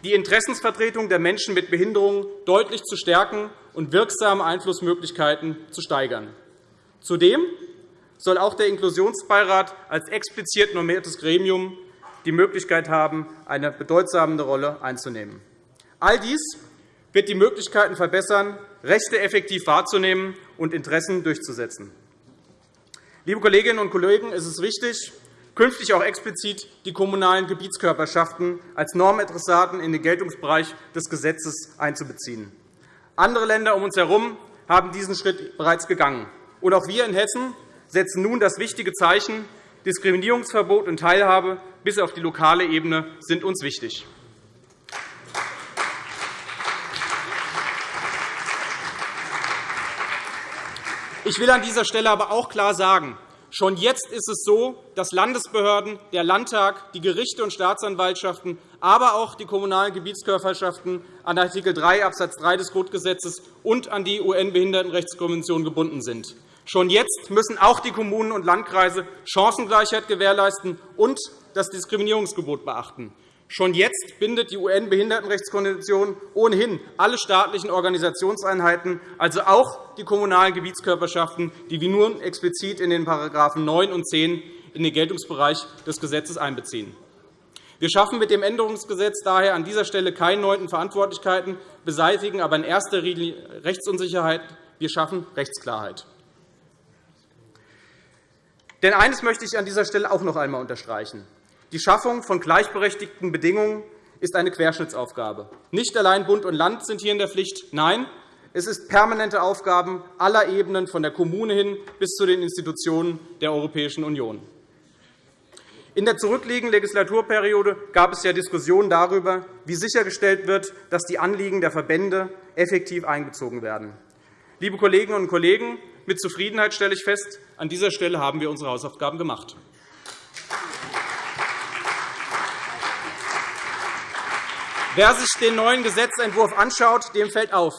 die Interessensvertretung der Menschen mit Behinderungen deutlich zu stärken und wirksame Einflussmöglichkeiten zu steigern. Zudem soll auch der Inklusionsbeirat als explizit normiertes Gremium die Möglichkeit haben, eine bedeutsame Rolle einzunehmen. All dies wird die Möglichkeiten verbessern, Rechte effektiv wahrzunehmen und Interessen durchzusetzen. Liebe Kolleginnen und Kollegen, es ist wichtig, künftig auch explizit die kommunalen Gebietskörperschaften als Normadressaten in den Geltungsbereich des Gesetzes einzubeziehen. Andere Länder um uns herum haben diesen Schritt bereits gegangen. Und auch wir in Hessen setzen nun das wichtige Zeichen. Diskriminierungsverbot und Teilhabe bis auf die lokale Ebene sind uns wichtig. Ich will an dieser Stelle aber auch klar sagen, schon jetzt ist es so, dass Landesbehörden, der Landtag, die Gerichte und Staatsanwaltschaften, aber auch die kommunalen Gebietskörperschaften an Art. 3 Abs. 3 des Grundgesetzes und an die UN-Behindertenrechtskonvention gebunden sind. Schon jetzt müssen auch die Kommunen und Landkreise Chancengleichheit gewährleisten und das Diskriminierungsgebot beachten. Schon jetzt bindet die UN-Behindertenrechtskonvention ohnehin alle staatlichen Organisationseinheiten, also auch die kommunalen Gebietskörperschaften, die wir nun explizit in den § 9 und 10 in den Geltungsbereich des Gesetzes einbeziehen. Wir schaffen mit dem Änderungsgesetz daher an dieser Stelle keine neuen Verantwortlichkeiten, beseitigen aber in erster Linie Rechtsunsicherheit. Wir schaffen Rechtsklarheit. Denn eines möchte ich an dieser Stelle auch noch einmal unterstreichen. Die Schaffung von gleichberechtigten Bedingungen ist eine Querschnittsaufgabe. Nicht allein Bund und Land sind hier in der Pflicht. Nein, es ist permanente Aufgaben aller Ebenen, von der Kommune hin bis zu den Institutionen der Europäischen Union. In der zurückliegenden Legislaturperiode gab es ja Diskussionen darüber, wie sichergestellt wird, dass die Anliegen der Verbände effektiv einbezogen werden. Liebe Kolleginnen und Kollegen, mit Zufriedenheit stelle ich fest, an dieser Stelle haben wir unsere Hausaufgaben gemacht. Wer sich den neuen Gesetzentwurf anschaut, dem fällt auf,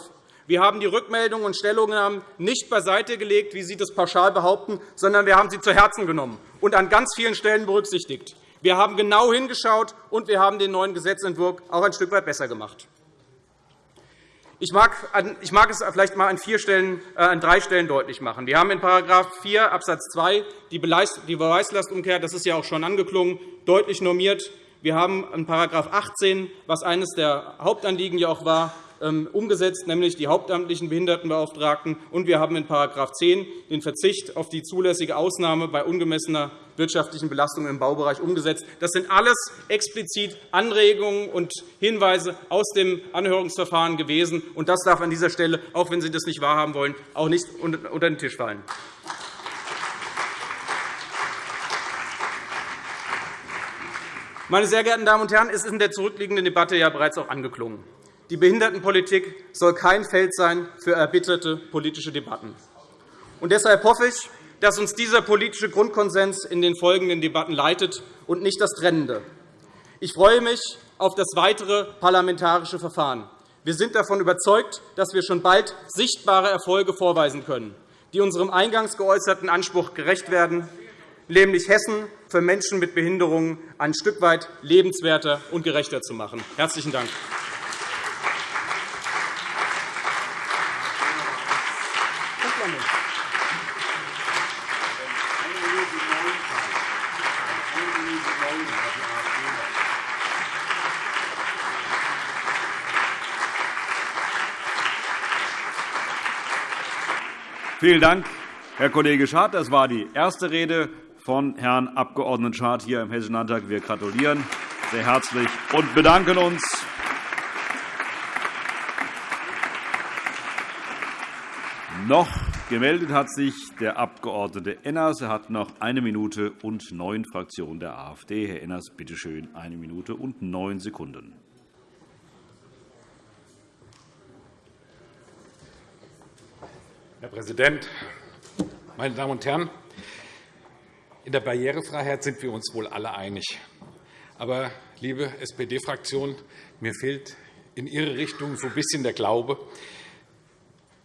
wir haben die Rückmeldungen und Stellungnahmen nicht beiseite gelegt, wie Sie das pauschal behaupten, sondern wir haben sie zu Herzen genommen und an ganz vielen Stellen berücksichtigt. Wir haben genau hingeschaut, und wir haben den neuen Gesetzentwurf auch ein Stück weit besser gemacht. Ich mag, es vielleicht einmal an, vier Stellen, äh, an drei Stellen deutlich machen. Wir haben in § 4 Abs. 2 die Beweislastumkehr, das ist ja auch schon angeklungen, deutlich normiert. Wir haben in § 18, was eines der Hauptanliegen ja auch war, ähm, umgesetzt, nämlich die hauptamtlichen Behindertenbeauftragten. Und wir haben in § 10 den Verzicht auf die zulässige Ausnahme bei ungemessener wirtschaftlichen Belastung im Baubereich umgesetzt. Das sind alles explizit Anregungen und Hinweise aus dem Anhörungsverfahren gewesen. Und das darf an dieser Stelle, auch wenn Sie das nicht wahrhaben wollen, auch nicht unter den Tisch fallen. Meine sehr geehrten Damen und Herren, es ist in der zurückliegenden Debatte ja bereits auch angeklungen. Die Behindertenpolitik soll kein Feld sein für erbitterte politische Debatten. Und deshalb hoffe ich, dass uns dieser politische Grundkonsens in den folgenden Debatten leitet und nicht das Trennende. Ich freue mich auf das weitere parlamentarische Verfahren. Wir sind davon überzeugt, dass wir schon bald sichtbare Erfolge vorweisen können, die unserem eingangs geäußerten Anspruch gerecht werden, nämlich Hessen für Menschen mit Behinderungen ein Stück weit lebenswerter und gerechter zu machen. – Herzlichen Dank. Vielen Dank, Herr Kollege Schad. Das war die erste Rede von Herrn Abg. Schad hier im Hessischen Landtag. Wir gratulieren sehr herzlich und bedanken uns. Noch gemeldet hat sich der Abg. Enners. Er hat noch eine Minute und neun Fraktionen der AfD. Herr Enners, bitte schön, eine Minute und neun Sekunden. Herr Präsident, meine Damen und Herren! In der Barrierefreiheit sind wir uns wohl alle einig. Aber, liebe SPD-Fraktion, mir fehlt in Ihre Richtung so ein bisschen der Glaube.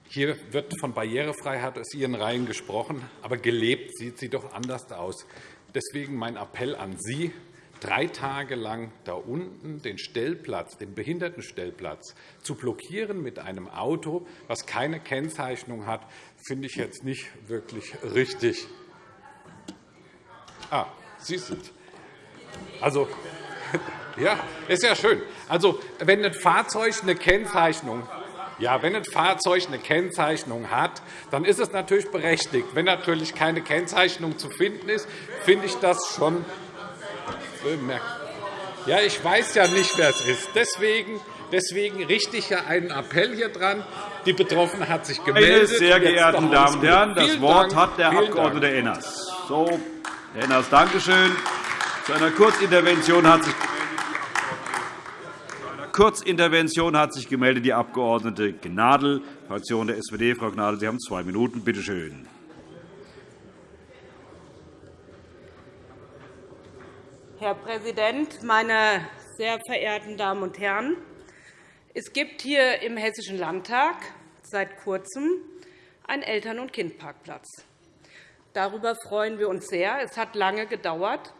Hier wird von Barrierefreiheit aus Ihren Reihen gesprochen, aber gelebt sieht sie doch anders aus. Deswegen mein Appell an Sie, drei Tage lang da unten den Stellplatz, den Behindertenstellplatz zu blockieren mit einem Auto, das keine Kennzeichnung hat, finde ich jetzt nicht wirklich richtig. Ah, Sie sind. Also, ja, ist ja schön. Also, wenn ein Fahrzeug eine Kennzeichnung ja, wenn ein Fahrzeug eine Kennzeichnung hat, dann ist es natürlich berechtigt. Wenn natürlich keine Kennzeichnung zu finden ist, finde ich das schon ja, ich weiß ja nicht, wer es ist. Deswegen, deswegen richte ich ja einen Appell hier dran. Die Betroffene hat sich gemeldet. Meine sehr geehrten Damen und Herren, das Wort Dank. hat der Abg. Enners. So, Herr Enners, danke schön. Zu einer Kurzintervention hat sich Kurzintervention hat sich gemeldet die Abg. Gnadl, Fraktion der SPD. Frau Gnadl, Sie haben zwei Minuten. Bitte schön. Herr Präsident, meine sehr verehrten Damen und Herren! Es gibt hier im Hessischen Landtag seit Kurzem einen Eltern- und Kindparkplatz. Darüber freuen wir uns sehr. Es hat lange gedauert,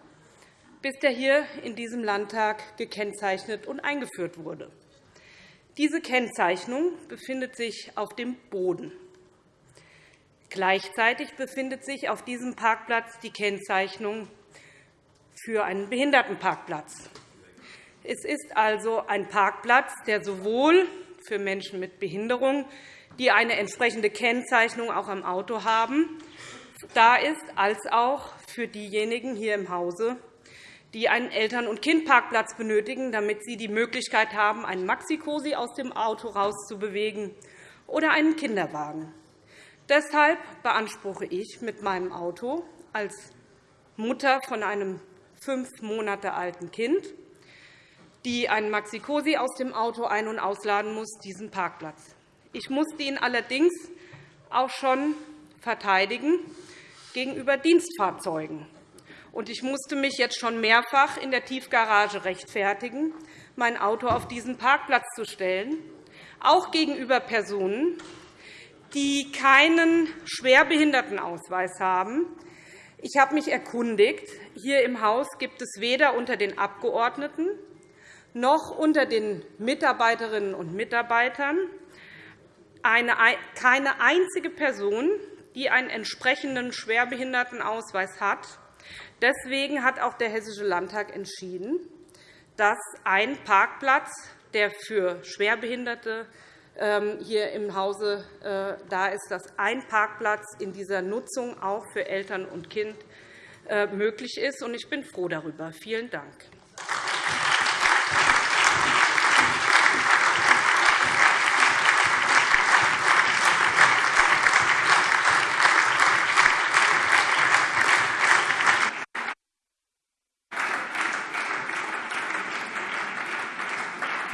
bis der hier in diesem Landtag gekennzeichnet und eingeführt wurde. Diese Kennzeichnung befindet sich auf dem Boden. Gleichzeitig befindet sich auf diesem Parkplatz die Kennzeichnung für einen Behindertenparkplatz. Es ist also ein Parkplatz, der sowohl für Menschen mit Behinderung, die eine entsprechende Kennzeichnung auch am Auto haben, da ist, als auch für diejenigen hier im Hause, die einen Eltern- und Kindparkplatz benötigen, damit sie die Möglichkeit haben, einen Maxi-Cosi aus dem Auto rauszubewegen oder einen Kinderwagen. Deshalb beanspruche ich mit meinem Auto als Mutter von einem fünf Monate alten Kind, die einen Maxi-Cosi aus dem Auto ein- und ausladen muss, diesen Parkplatz. Ich musste ihn allerdings auch schon verteidigen gegenüber Dienstfahrzeugen. Und ich musste mich jetzt schon mehrfach in der Tiefgarage rechtfertigen, mein Auto auf diesen Parkplatz zu stellen, auch gegenüber Personen, die keinen Schwerbehindertenausweis haben, ich habe mich erkundigt. Hier im Haus gibt es weder unter den Abgeordneten noch unter den Mitarbeiterinnen und Mitarbeitern keine einzige Person, die einen entsprechenden Schwerbehindertenausweis hat. Deswegen hat auch der Hessische Landtag entschieden, dass ein Parkplatz, der für Schwerbehinderte ähm, hier im Hause äh, da ist, dass ein Parkplatz in dieser Nutzung auch für Eltern und Kind äh, möglich ist. Ich bin froh darüber. Vielen Dank.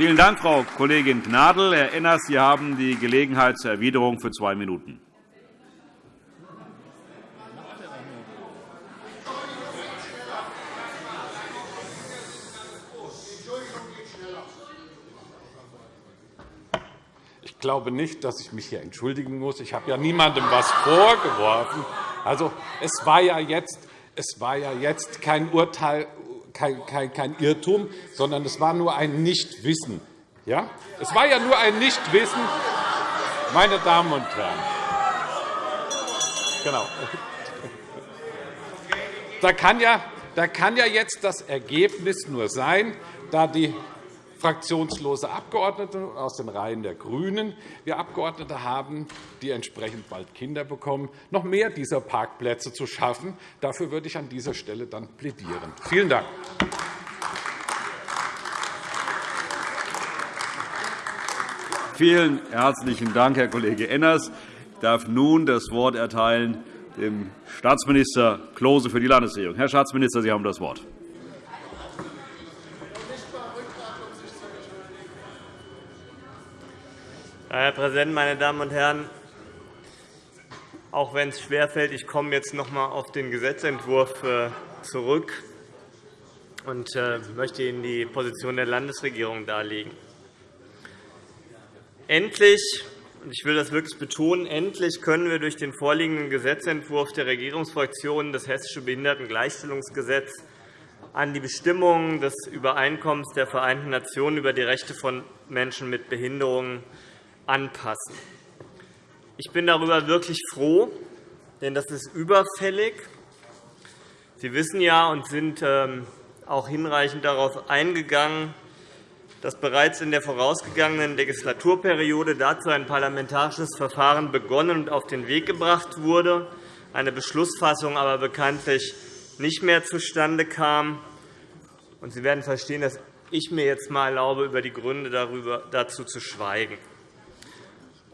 Vielen Dank, Frau Kollegin Gnadl. Herr Enners, Sie haben die Gelegenheit zur Erwiderung für zwei Minuten. Ich glaube nicht, dass ich mich hier entschuldigen muss. Ich habe ja niemandem etwas vorgeworfen. Also, es war ja jetzt es war ja jetzt kein Urteil kein, kein, kein Irrtum, sondern es war nur ein Nichtwissen. Ja? Es war ja nur ein Nichtwissen, meine Damen und Herren. Genau. Da kann, ja, da kann ja jetzt das Ergebnis nur sein, da die fraktionslose Abgeordnete aus den Reihen der GRÜNEN wir Abgeordnete haben, die entsprechend bald Kinder bekommen, noch mehr dieser Parkplätze zu schaffen. Dafür würde ich an dieser Stelle dann plädieren. Vielen Dank. Vielen herzlichen Dank, Herr Kollege Enners. Ich darf nun das Wort erteilen dem Staatsminister Klose für die Landesregierung. Herr Staatsminister, Sie haben das Wort. Herr Präsident, meine Damen und Herren! Auch wenn es schwerfällt, ich komme jetzt noch einmal auf den Gesetzentwurf äh, zurück und äh, möchte Ihnen die Position der Landesregierung darlegen. Endlich, und ich will das wirklich betonen, endlich können wir durch den vorliegenden Gesetzentwurf der Regierungsfraktionen das Hessische Behindertengleichstellungsgesetz an die Bestimmungen des Übereinkommens der Vereinten Nationen über die Rechte von Menschen mit Behinderungen anpassen. Ich bin darüber wirklich froh, denn das ist überfällig. Sie wissen ja und sind ähm, auch hinreichend darauf eingegangen, dass bereits in der vorausgegangenen Legislaturperiode dazu ein parlamentarisches Verfahren begonnen und auf den Weg gebracht wurde, eine Beschlussfassung aber bekanntlich nicht mehr zustande kam. Sie werden verstehen, dass ich mir jetzt einmal erlaube, über die Gründe dazu zu schweigen.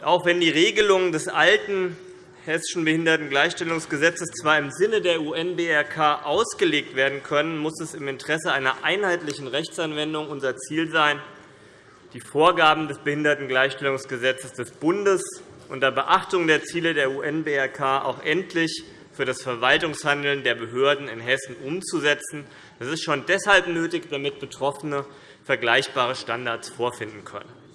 Auch wenn die Regelungen des alten Hessischen Behindertengleichstellungsgesetzes zwar im Sinne der UN-BRK ausgelegt werden können, muss es im Interesse einer einheitlichen Rechtsanwendung unser Ziel sein, die Vorgaben des Behindertengleichstellungsgesetzes des Bundes unter Beachtung der Ziele der UN-BRK auch endlich für das Verwaltungshandeln der Behörden in Hessen umzusetzen. Das ist schon deshalb nötig, damit Betroffene vergleichbare Standards vorfinden können.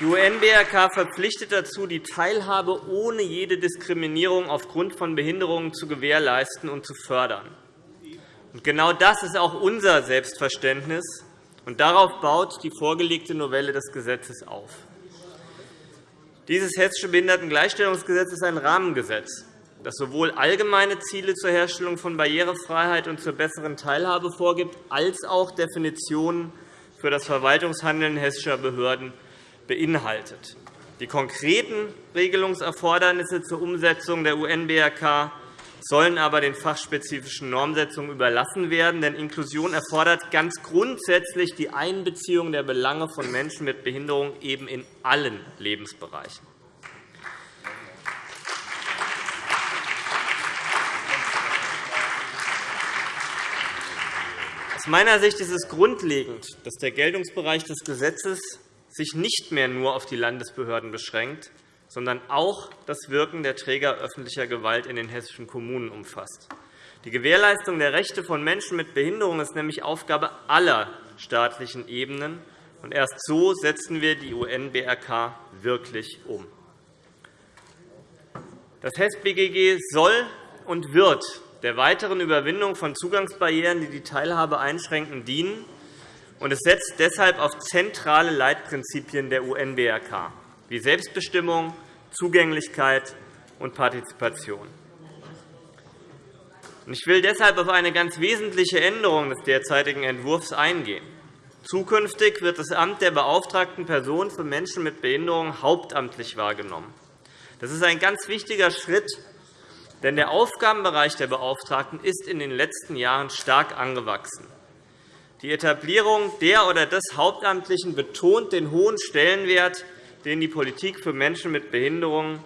Die UN-BRK verpflichtet dazu, die Teilhabe ohne jede Diskriminierung aufgrund von Behinderungen zu gewährleisten und zu fördern. Genau das ist auch unser Selbstverständnis, und darauf baut die vorgelegte Novelle des Gesetzes auf. Dieses Hessische Behindertengleichstellungsgesetz ist ein Rahmengesetz, das sowohl allgemeine Ziele zur Herstellung von Barrierefreiheit und zur besseren Teilhabe vorgibt, als auch Definitionen für das Verwaltungshandeln hessischer Behörden beinhaltet. Die konkreten Regelungserfordernisse zur Umsetzung der UN-BRK sollen aber den fachspezifischen Normsetzungen überlassen werden. Denn Inklusion erfordert ganz grundsätzlich die Einbeziehung der Belange von Menschen mit Behinderung eben in allen Lebensbereichen. Aus meiner Sicht ist es grundlegend, dass der Geltungsbereich des Gesetzes sich nicht mehr nur auf die Landesbehörden beschränkt, sondern auch das Wirken der Träger öffentlicher Gewalt in den hessischen Kommunen umfasst. Die Gewährleistung der Rechte von Menschen mit Behinderung ist nämlich Aufgabe aller staatlichen Ebenen. Und erst so setzen wir die UN-BRK wirklich um. Das HES-BGG soll und wird der weiteren Überwindung von Zugangsbarrieren, die die Teilhabe einschränken, dienen und es setzt deshalb auf zentrale Leitprinzipien der UN-BRK wie Selbstbestimmung, Zugänglichkeit und Partizipation. Ich will deshalb auf eine ganz wesentliche Änderung des derzeitigen Entwurfs eingehen. Zukünftig wird das Amt der beauftragten Person für Menschen mit Behinderung hauptamtlich wahrgenommen. Das ist ein ganz wichtiger Schritt, denn der Aufgabenbereich der Beauftragten ist in den letzten Jahren stark angewachsen. Die Etablierung der oder des Hauptamtlichen betont den hohen Stellenwert, den die Politik für Menschen mit Behinderungen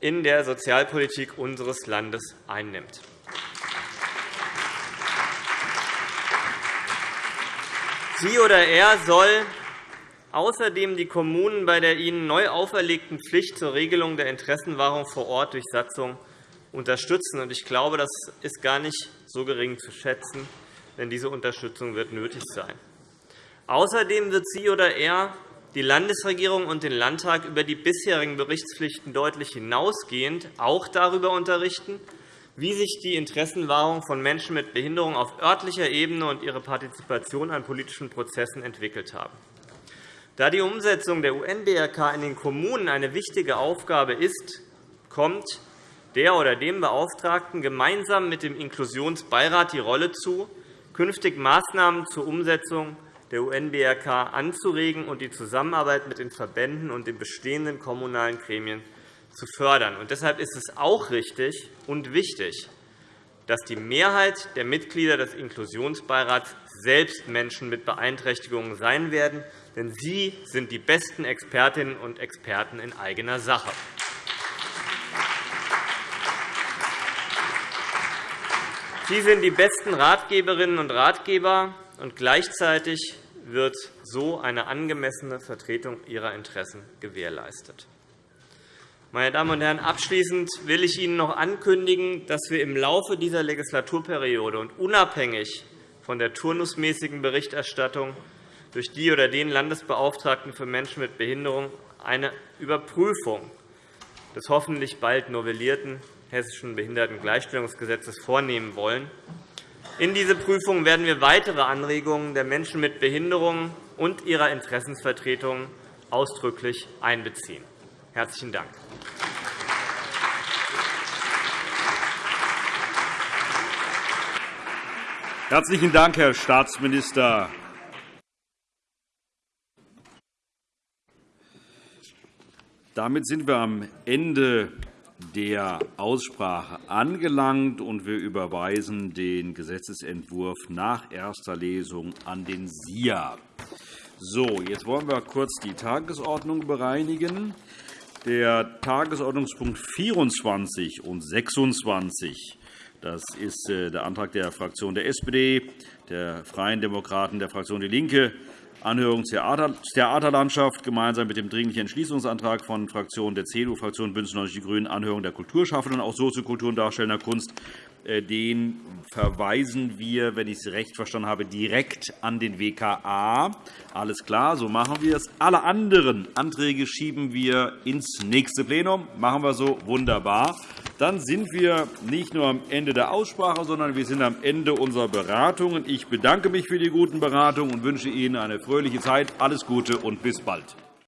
in der Sozialpolitik unseres Landes einnimmt. Sie oder er soll außerdem die Kommunen bei der ihnen neu auferlegten Pflicht zur Regelung der Interessenwahrung vor Ort durch Satzung unterstützen. Ich glaube, das ist gar nicht so gering zu schätzen, denn diese Unterstützung wird nötig sein. Außerdem wird sie oder er die Landesregierung und den Landtag über die bisherigen Berichtspflichten deutlich hinausgehend auch darüber unterrichten, wie sich die Interessenwahrung von Menschen mit Behinderung auf örtlicher Ebene und ihre Partizipation an politischen Prozessen entwickelt haben. Da die Umsetzung der UN-BRK in den Kommunen eine wichtige Aufgabe ist, kommt der oder dem Beauftragten gemeinsam mit dem Inklusionsbeirat die Rolle zu, künftig Maßnahmen zur Umsetzung der UN-BRK anzuregen und die Zusammenarbeit mit den Verbänden und den bestehenden kommunalen Gremien zu fördern. deshalb ist es auch richtig und wichtig, dass die Mehrheit der Mitglieder des Inklusionsbeirats selbst Menschen mit Beeinträchtigungen sein werden, denn sie sind die besten Expertinnen und Experten in eigener Sache. Sie sind die besten Ratgeberinnen und Ratgeber, und gleichzeitig wird so eine angemessene Vertretung ihrer Interessen gewährleistet. Meine Damen und Herren, abschließend will ich Ihnen noch ankündigen, dass wir im Laufe dieser Legislaturperiode und unabhängig von der turnusmäßigen Berichterstattung durch die oder den Landesbeauftragten für Menschen mit Behinderung eine Überprüfung des hoffentlich bald novellierten Hessischen Behindertengleichstellungsgesetzes vornehmen wollen. In diese Prüfung werden wir weitere Anregungen der Menschen mit Behinderungen und ihrer Interessensvertretungen ausdrücklich einbeziehen. Herzlichen Dank. Herzlichen Dank, Herr Staatsminister. Damit sind wir am Ende der Aussprache angelangt, und wir überweisen den Gesetzentwurf nach erster Lesung an den SIA. So, jetzt wollen wir kurz die Tagesordnung bereinigen. Der Tagesordnungspunkt 24 und 26 das ist äh, der Antrag der Fraktion der SPD, der Freien Demokraten, der Fraktion DIE LINKE, Anhörung Theaterlandschaft gemeinsam mit dem Dringlichen Entschließungsantrag von Fraktionen der CDU, Fraktion BÜNDNIS 90 die GRÜNEN, Anhörung der Kulturschaffenden, auch Soziokultur und darstellender Kunst. Äh, den verweisen wir, wenn ich es recht verstanden habe, direkt an den WKA. Alles klar, so machen wir es. Alle anderen Anträge schieben wir ins nächste Plenum. Machen wir so wunderbar. Dann sind wir nicht nur am Ende der Aussprache, sondern wir sind am Ende unserer Beratungen. Ich bedanke mich für die guten Beratungen und wünsche Ihnen eine fröhliche Zeit. Alles Gute und bis bald.